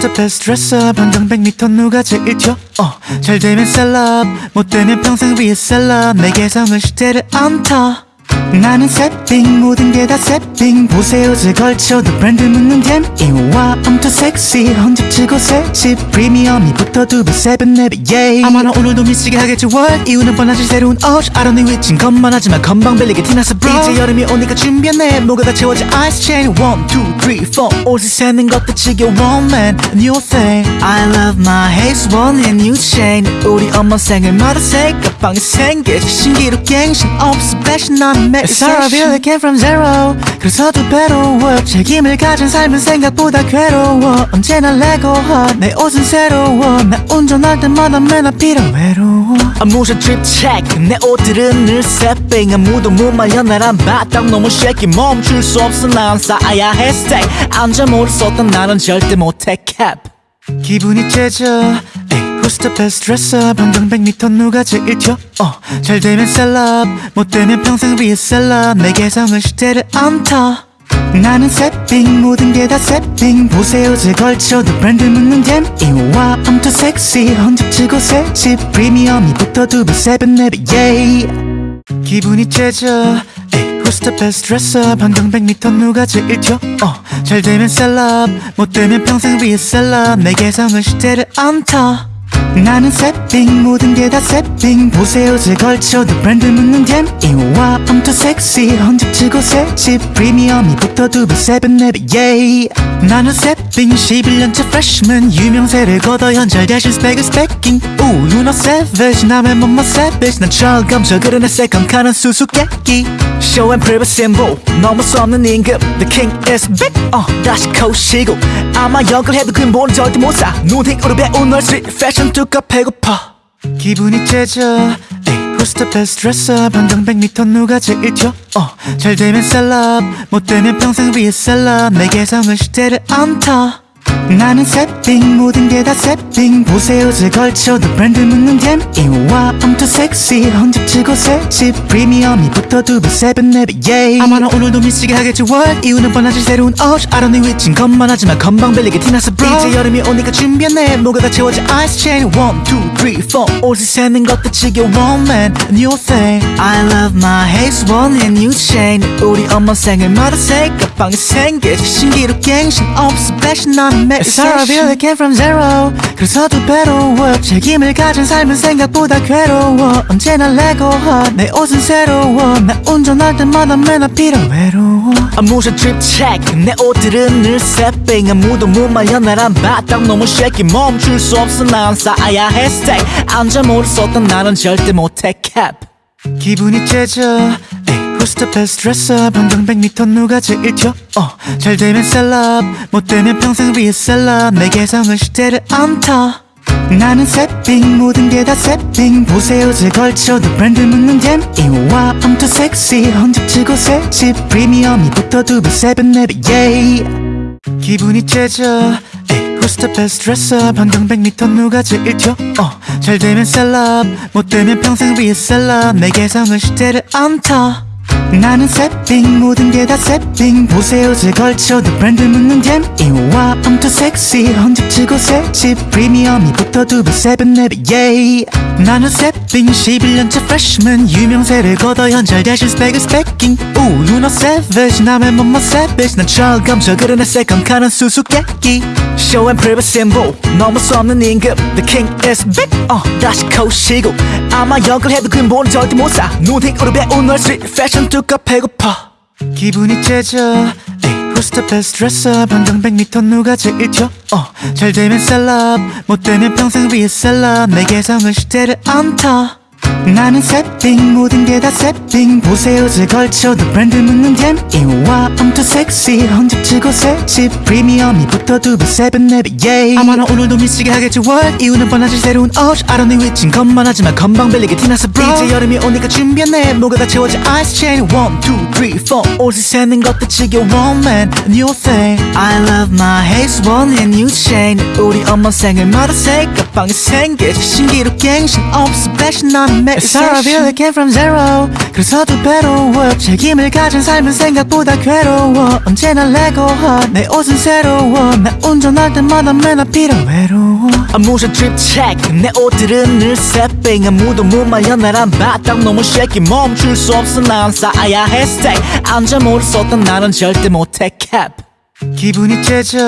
the best dresser 반경 100m 누가 제일 튀어 어, 잘 되면 셀럽. 못 되면 평생 위에 셀럽. 내 개성은 시대를 안타 나는 세핑 모든 게 다 세핑 보세요 제 걸쳐도 브랜드 묻는 댐 이와 too sexy 헌집치고 새집. 프리미엄이 붙어 두배 세븐 네배 예이 아마 나 오늘도 미치게 하겠지 what? 이유는 뻔하지 새로운 don't know 위친 것만 하지만 건방 bel리게 티나서 bro 이제 여름이 오니까 준비했네. 뭐가 다 채워져 ice chain. One two three four 옷을 세는 것도 지겨워 man. New thing I love my haze one and new chain 우리 엄마 생일마다 새까방이 생기지 신기루 갱신 없어 패션 나는 매일 Sorry I really came from zero. 그래서 두 배로 work 책임을 가진 삶은 생각보다 괴로워. 언제나 레고 내 옷은 새로워. 나 운전할 때마다 맨날 필요 외로워 아무ша trip check. 내 옷들은 늘 새삥 아무도 못 말려. 나란 바닥 너무 shaky. 멈출 수 없어 난 쌓아야 해 stay 앉아 모를 썼던 나는 절대 못해 cap 기분이 째져. Who's the best dresser 반경 100m 누가 제일 튀어 어, 잘 되면 셀럽. 못 되면 평생 위에 셀럽. 내 개성은 시대를 안타. 나는 새삥. 모든 게 다 새삥. 보세 옷을 걸쳐도 브랜드 묻는 DM이 와 I'm too sexy 헌집 주고 새집. 프리미엄이 붙어 두배 세배 네배 yeah. 기분이 째져 the best dresser 반경 100m 누가 제일 튀어? 어, 잘 되면 셀럽. 못 되면 평생 위에 셀럽. 내 개성은 시대를 안타 나는 세핑 모든 게다 세핑. 보세요 제 걸쳐도 브랜드 묻는 댐 이와 I'm too sexy 헌집치고 새집. 프리미엄이 붙어 두배 세븐 네배 예이. 나는 세핑 11년차 freshman 유명세를 거둬 현잘 대신 스펙은 스펙킹 우 you know savage 남의 몸만 savage 난 철감져 그러네 세컨 카는 수수께끼. Show and prove symbol 넘을 수 없는 임금 The king is big 어 다시 코시고. 아마 역을 해도 근본은 절대 못사. 눈팅으로 배운 널 street 뚜까 배고파. 기분이 째져. best dresser 반경 100m 누가 제일 튀어? 어, 잘 되면 셀럽. 못 되면 평생 위에 셀럽. 내 개성은 시대를 안타 나는 세핑 모든 게다 세핑 보세요 제 걸쳐도 브랜드 묻는 댐 이와 I'm too sexy 헌집치고 새집 프리미엄이 붙어 두배 세븐 네배 예이 아마 나 오늘도 미치게 하겠지 what? 이유는 뻔하지 새로운 옷 don't know 위친 것만 하지만 건방 bel리게 티나서 bro 이제 여름이 오니까 준비했네. 뭐가 다 채워져 ice chain. One two three four. 옷을 세는 것도 지겨워 man new thing. I love my haze one and new chain. 우리 엄마 생일마다 새까방이 생기지. 신기루 갱신 없어 패션 나 Sorry I really came from zero. 그래서 두 배로 work 책임을 가진 삶은 생각보다 괴로워. 언제나 레고 내 옷은 새로워. 나 운전할 때마다 맨날 필요 외로워. Trip check. 내 옷들은 늘 새삥 아무도 못 말려 나란 바닥 너무 shaky. 멈출 수 없어. 난 쌓아야 해. Stay 앉아 모를 썼던 나는 절대 못해. Cap. 기분이 째져. 에이, Who's the best dresser 반경 100m 누가 제일 튀어 어, 잘 되면 셀럽. 못 되면 평생 위에 셀럽. 내 개성은 시대를 안타 나는 새삥 모든 게 다 새삥. 보세 옷을 걸쳐도 브랜드 묻는 DM이 와 I'm too sexy 헌집 주고 새집. 프리미엄이 붙어 두배 세배 네배 yeah. 기분이 째져. Who's the best dresser 반경 100m 누가 제일 튀어 어, 잘 되면 셀럽. 못 되면 평생 위에 셀럽. 내 개성은 시대를 안타 나는 새삥 모든 게 다 새삥. 보세 옷을 걸쳐도 브랜드 묻는 DM이 와 too sexy. 헌집 주고 새집. 프리미엄이 붙어 두배 세븐 네배 예이 나는 새삥 11년차 freshman. 유명세를 거둬 현찰 대신 스펙은 스펙킹 우 you know savage. 남의 몸만 savage. 난 철감져 그러네 second car는 수수께끼. Show and prove symbol. 넘을 수 없는 임금 The king is big. 어 다시 코시고. 아마 역을 해도 근본은 절대 못사. 눈팅으로 배운 널 street 뚜까 배고파. 기분이 째져. who's the best dresser 반경 100m 누가 제일 튀어 어, 잘 되면 셀럽. 못 되면 평생 위에 셀럽. 내 개성은 시대를 안타 나는 새삥 모든 게 다 새삥 보세 옷을 걸쳐도 브랜드 묻는 DM이 와 I'm too sexy 헌집 주고 새집. 프리미엄이 붙어 두배 세 배 네배 yeah 아마 나 오늘도 미치게 하겠지 what? 이유는 뻔하지 새로운 옷 don't need 위친 것만 하지만 건방 빌리게 티나서 bro. 이제 여름이 오니까 준비했네. 뭐가 다 채워져 ice chain. One two three four. 옷을 세는 것도 지겨워 man. New thing I love my haze one and new chain. 우리 엄마 생일마다 새 가방이 생기지 신기루 갱신 없어 fashion I'm How I came from zero. 그래서 두 배로 work 책임을 가진 삶은 생각보다 괴로워. 언제나 레고하 내 옷은 새로워. 나 운전할 때마다 맨 앞이라 외로워 아무ша drip check. 내 옷들은 늘 새삥 아무도 못 말려. 나란 바닥 너무 shaky. 멈출 수 없어. 난 쌓아야 해. Stay. 앉아 모를 쏟던 나는 절대 못해. Cap 기분이 째져.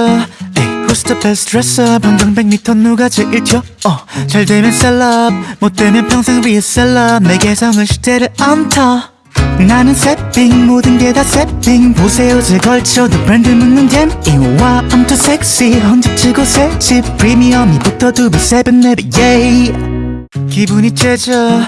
Who's the best dresser 반경 100m 누가 제일 튀어? 어, 잘 되면 셀럽. 못 되면 평생 위에 셀럽. 내 개성은 시대를 안타 나는 새삥. 모든 게 다 새삥. 보세 옷을 걸쳐도 브랜드 묻는 DM이 와 I'm too sexy 헌집 주고 새집. 프리미엄이 붙어 두배 세 배 네배 yeah 기분이 째져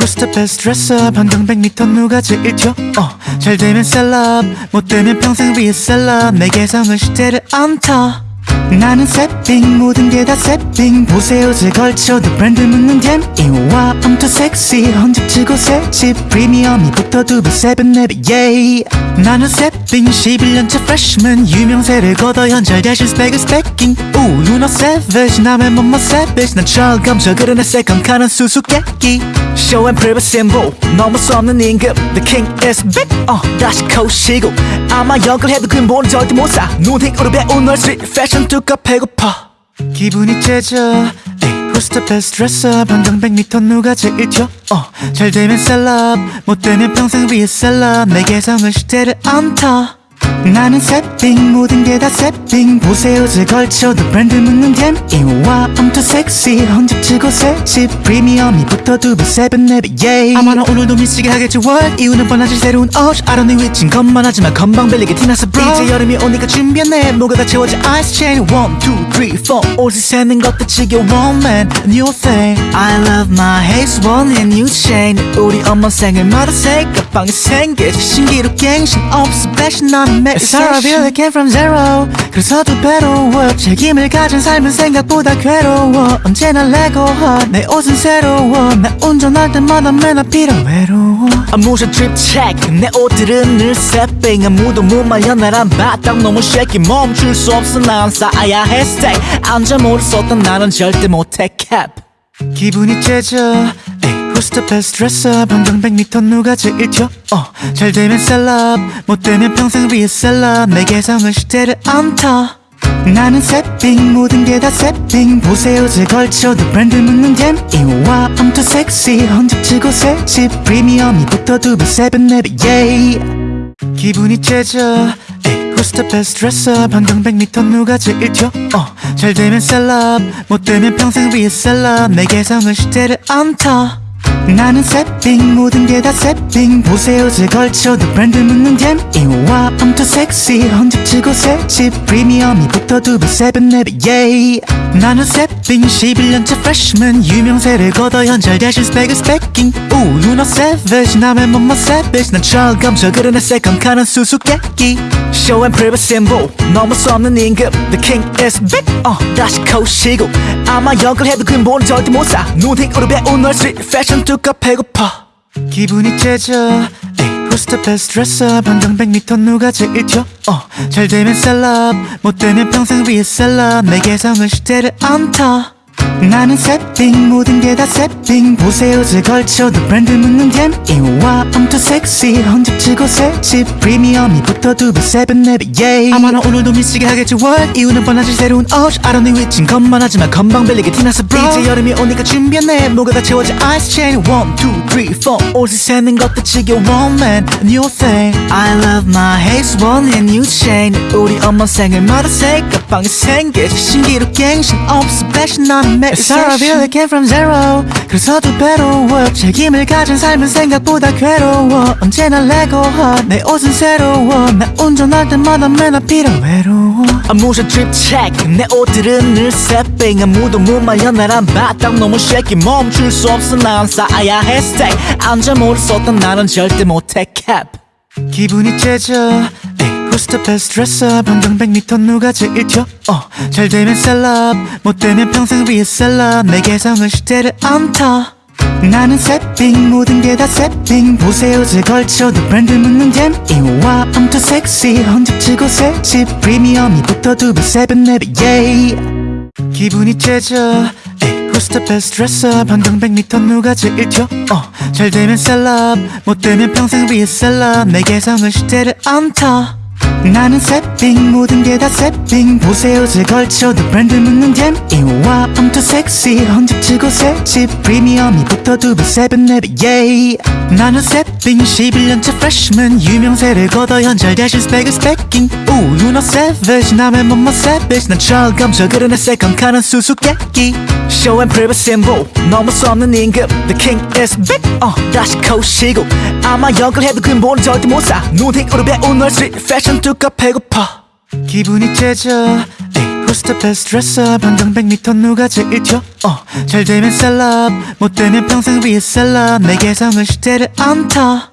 Who's the best dresser 반경 100m 누가 제일 튀어 어, 잘 되면 셀럽 못 되면 평생 위에 셀럽. 내 개성은 시대를 안타 나는 새삥 모든 게 다 새삥. 보세 옷을 걸쳐도 브랜드 묻는 DM이 와 too sexy 헌집 주고 새집 프리미엄이 붙어 두배 세 배 네배 yeah 나는 새삥 11년차 freshman. 유명세를 거둬 현찰 대신 스펙은 스펙킹 오 know savage 남의 몸만 savage. 난 철감져 그러네 second car는 수수께끼 show and prove symbol. 넘을 수 없는 임금 the king is back 어 다시 코시고. 아마 역을 해도 근본은 절대 못사. 눈팅으로 배운 널 street 뚜까 배고파. 기분이 째져. the best dresser 반경 100m 누가 제일 튀어 어, 잘 되면 셀럽. 못 되면 평생 위에 셀럽. 내 개성은 시대를 안타 나는 새삥 모든 게 다 새삥 보세 옷을 걸쳐도 브랜드 묻는 DM이 와 I'm too sexy 헌집 주고 새집. 프리미엄이 붙어 두배 세 배 네배 yeah 아마 나 오늘도 미치게 하겠지 what? 이유는 뻔하지 새로운 don't need 위친 것만 하지만 건방 빌리게 티나서 bro 이제 여름이 오니까 준비했네. 뭐가 다 채워져 ice chain. One two three four. 옷을 세는 것도 지겨워 man. New thing. I love my haze one and new chain. 우리 엄마 생일마다 새 가방이 생기지 신기루 갱신 없어 a It's how I feel I came from zero. 그래서 두 배로 work 책임을 가진 삶은 생각보다 괴로워. 언제나 레고하 내 옷은 새로워. 나 운전할 때마다 맨 앞이라 외로워 아무샤 drip check. 내 옷들은 늘 새삥 아무도 못 말려 나란 바닥 너무 shaky. 멈출 수 없어. 난 쌓아야 해. Stay. 앉아 모를 쏟던 나는 절대 못해. Cap 기분이 째져. best dresser 반경 100m 누가 제일 튀어? 어, 잘 되면 셀럽. 못 되면 평생 위에 셀럽. 내 개성은 시대를 안타. 나는 새삥. 모든 게 다 새삥. 보세 옷을 걸쳐도 브랜드 묻는 DM이 와 I'm too sexy 헌집 주고 새집. 프리미엄이 붙어 두배 세 배 네배 yeah 기분이 째져. 에이, The best dresser 반경 100m 누가 제일 튀어? 어, 잘 되면 셀럽. 못 되면 평생 위에 셀럽. 내 개성은 시대를 안타 나는 새삥 모든 게 다 새삥. 보세 옷을 걸쳐도 브랜드 묻는 DM이 와 I'm too sexy 헌집 주고 새집. 프리미엄이 붙어 두배 세 배 네배 yeah 나는 새삥 11년차 freshman 유명세를 거둬 현찰 대신 스펙은 스펙킹 오 know savage 남의 몸만 savage 난 철감져 그러네 second car는 수수께끼. Show and prove symbol 넘을 수 없는 임금 the king is back 어 다시 코시고. 아마 역을 해도 근본은 절대 못사. 눈팅으로 배운 널 street 뚜까 배고파. 기분이 째져. best dresser 반경 100m 누가 제일 튀어? 어, 잘 되면 셀럽. 못 되면 평생 위에 셀럽. 내 개성은 시대를 안타 나는 새삥 모든 게 다 새삥 보세 옷을 걸쳐도 브랜드 묻는 DM이 와 I'm too sexy 헌집 주고 새집 프리미엄이 붙어 두배 세 배 네배 yeah 아마 나 오늘도 미치게 하겠지 what? 이유는 뻔하지 새로운 옷 don't need 위친 것만 하지만 건방 빌리게 티나서 bro. 이제 여름이 오니까 준비했네. 뭐가 다 채워져 ice chain. One two three four. 옷을 세는 것도 지겨워 man. New thing. I love my haze one and new chain. 우리 엄마 생일 마다 새 가방이 생기지. 신기루 갱신 없어 I'm 나는 매일 it came from zero. 그래서 두 배로 work 책임을 가진 삶은 생각보다 괴로워. 언제나 레고하 내 옷은 새로워. 나 운전할 때마다 맨날 필요 외로워 트립 체크 내 옷들은 늘 새삥 아무도 못 말려 나란 바닥 너무 shaky. 멈출 수 없어. 난 쌓아야 해. Stay. 앉아 모를 썼던 나는 절대 못해. Cap. 기분이 째져. 에이, The best dresser 반경 100m 누가 제일 튀어 어, 잘 되면 셀럽 못 되면 평생 위에 셀럽 내 개성은 시대를 안타 나는 새삥 모든 게 다 새삥 보세 옷을 걸쳐도 브랜드 묻는 DM이 와 I'm too sexy. 헌집 주고 새집. 프리미엄이 붙어 두배 세 배 네배 yeah. 기분이 째져. the best dresser 반경 100m 누가 제일 튀어 어, 잘 되면 셀럽 못 되면 평생 위에 셀럽 내 개성은 시대를 안타 나는 새삥 모든 게 다 새삥 보세 옷을 걸쳐도 브랜드 묻는 DM이 와 I'm too sexy 헌집 주고 새집. 프리미엄이 붙어 두배 세 배 네배 yeah 나는 새삥 11년차 freshman. 유명세를 거둬 현찰 대신 스펙은 스펙킹 오 know savage. 남의 몸만 savage. 난 철감져 그러네 second car는 수수께끼. Show and prove symbol. 넘을 수 없는 임금 The king is big. 어 다시 코시고. 아마 역을 해도 근본은 절대 못사. 눈팅으로 배운 널 스트릿 패션 뚜까 배고파. 기분이 째져. Who's the best dresser 반경 100m 누가 제일 튀어? 어, 잘 되면 셀럽. 못 되면 평생 위에 셀럽. 내 개성은 시대를 안타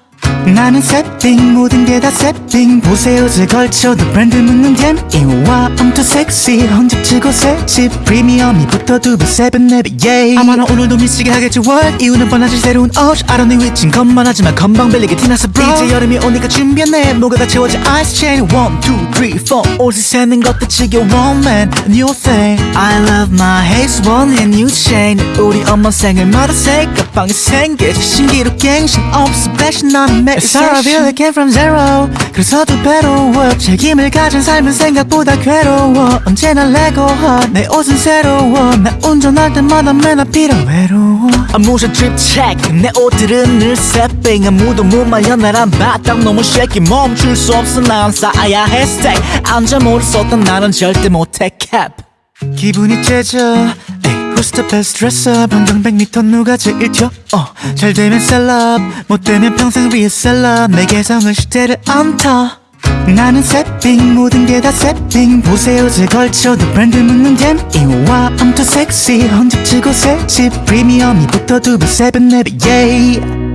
나는 새삥 모든 게다 새삥 보세요 제 걸쳐도 브랜드 묻는 잼 이와 I'm too sexy 헌집치고 새집 프리미엄이 붙어 두배 세븐 네배 yeah 아마 나 오늘도 미치게 하겠지 what? 이유는 뻔하지 새로운 옷 don't need 위친 것만 하지만 건방 빌리게 티나서 bro 이제 여름이 오니까 준비했네. 뭐가 다 채워져 ice chain. One two three four. 옷을 세는 것도 지겨워 man. New thing I love my haze one and new chain. 우리 엄마 생일마다 새 가방이 생기지 신기루 갱신 없어 패션 나는 매일 Sorry feel it came from zero. 그래서 두 배로 work 책임을 가진 삶은 생각보다 괴로워. 언제나 레고하 내 옷은 새로워. 나 운전할 때마다 맨날 필요 외로워 트립 체크 내 옷들은 늘 새삥 아무도 못 말려. 나란 바닥 너무 shaky. 멈출 수 없어. 난 쌓아야 해. Stay. 앉아 모를 썼던 나는 절대 못해. Cap. 기분이 째져 the best dresser 반경 100m 누가 제일 튀어? 어, 잘 되면 셀럽. 못 되면 평생 위에 셀럽. 내 개성은 시대를 안타 나는 새삥 모든 게다 새삥 보세 옷을 걸쳐도 브랜드 묻는 DM이 와 I'm too sexy. 헌집 주고 새집. 프리미엄이 붙어 두배 세배 네배 yeah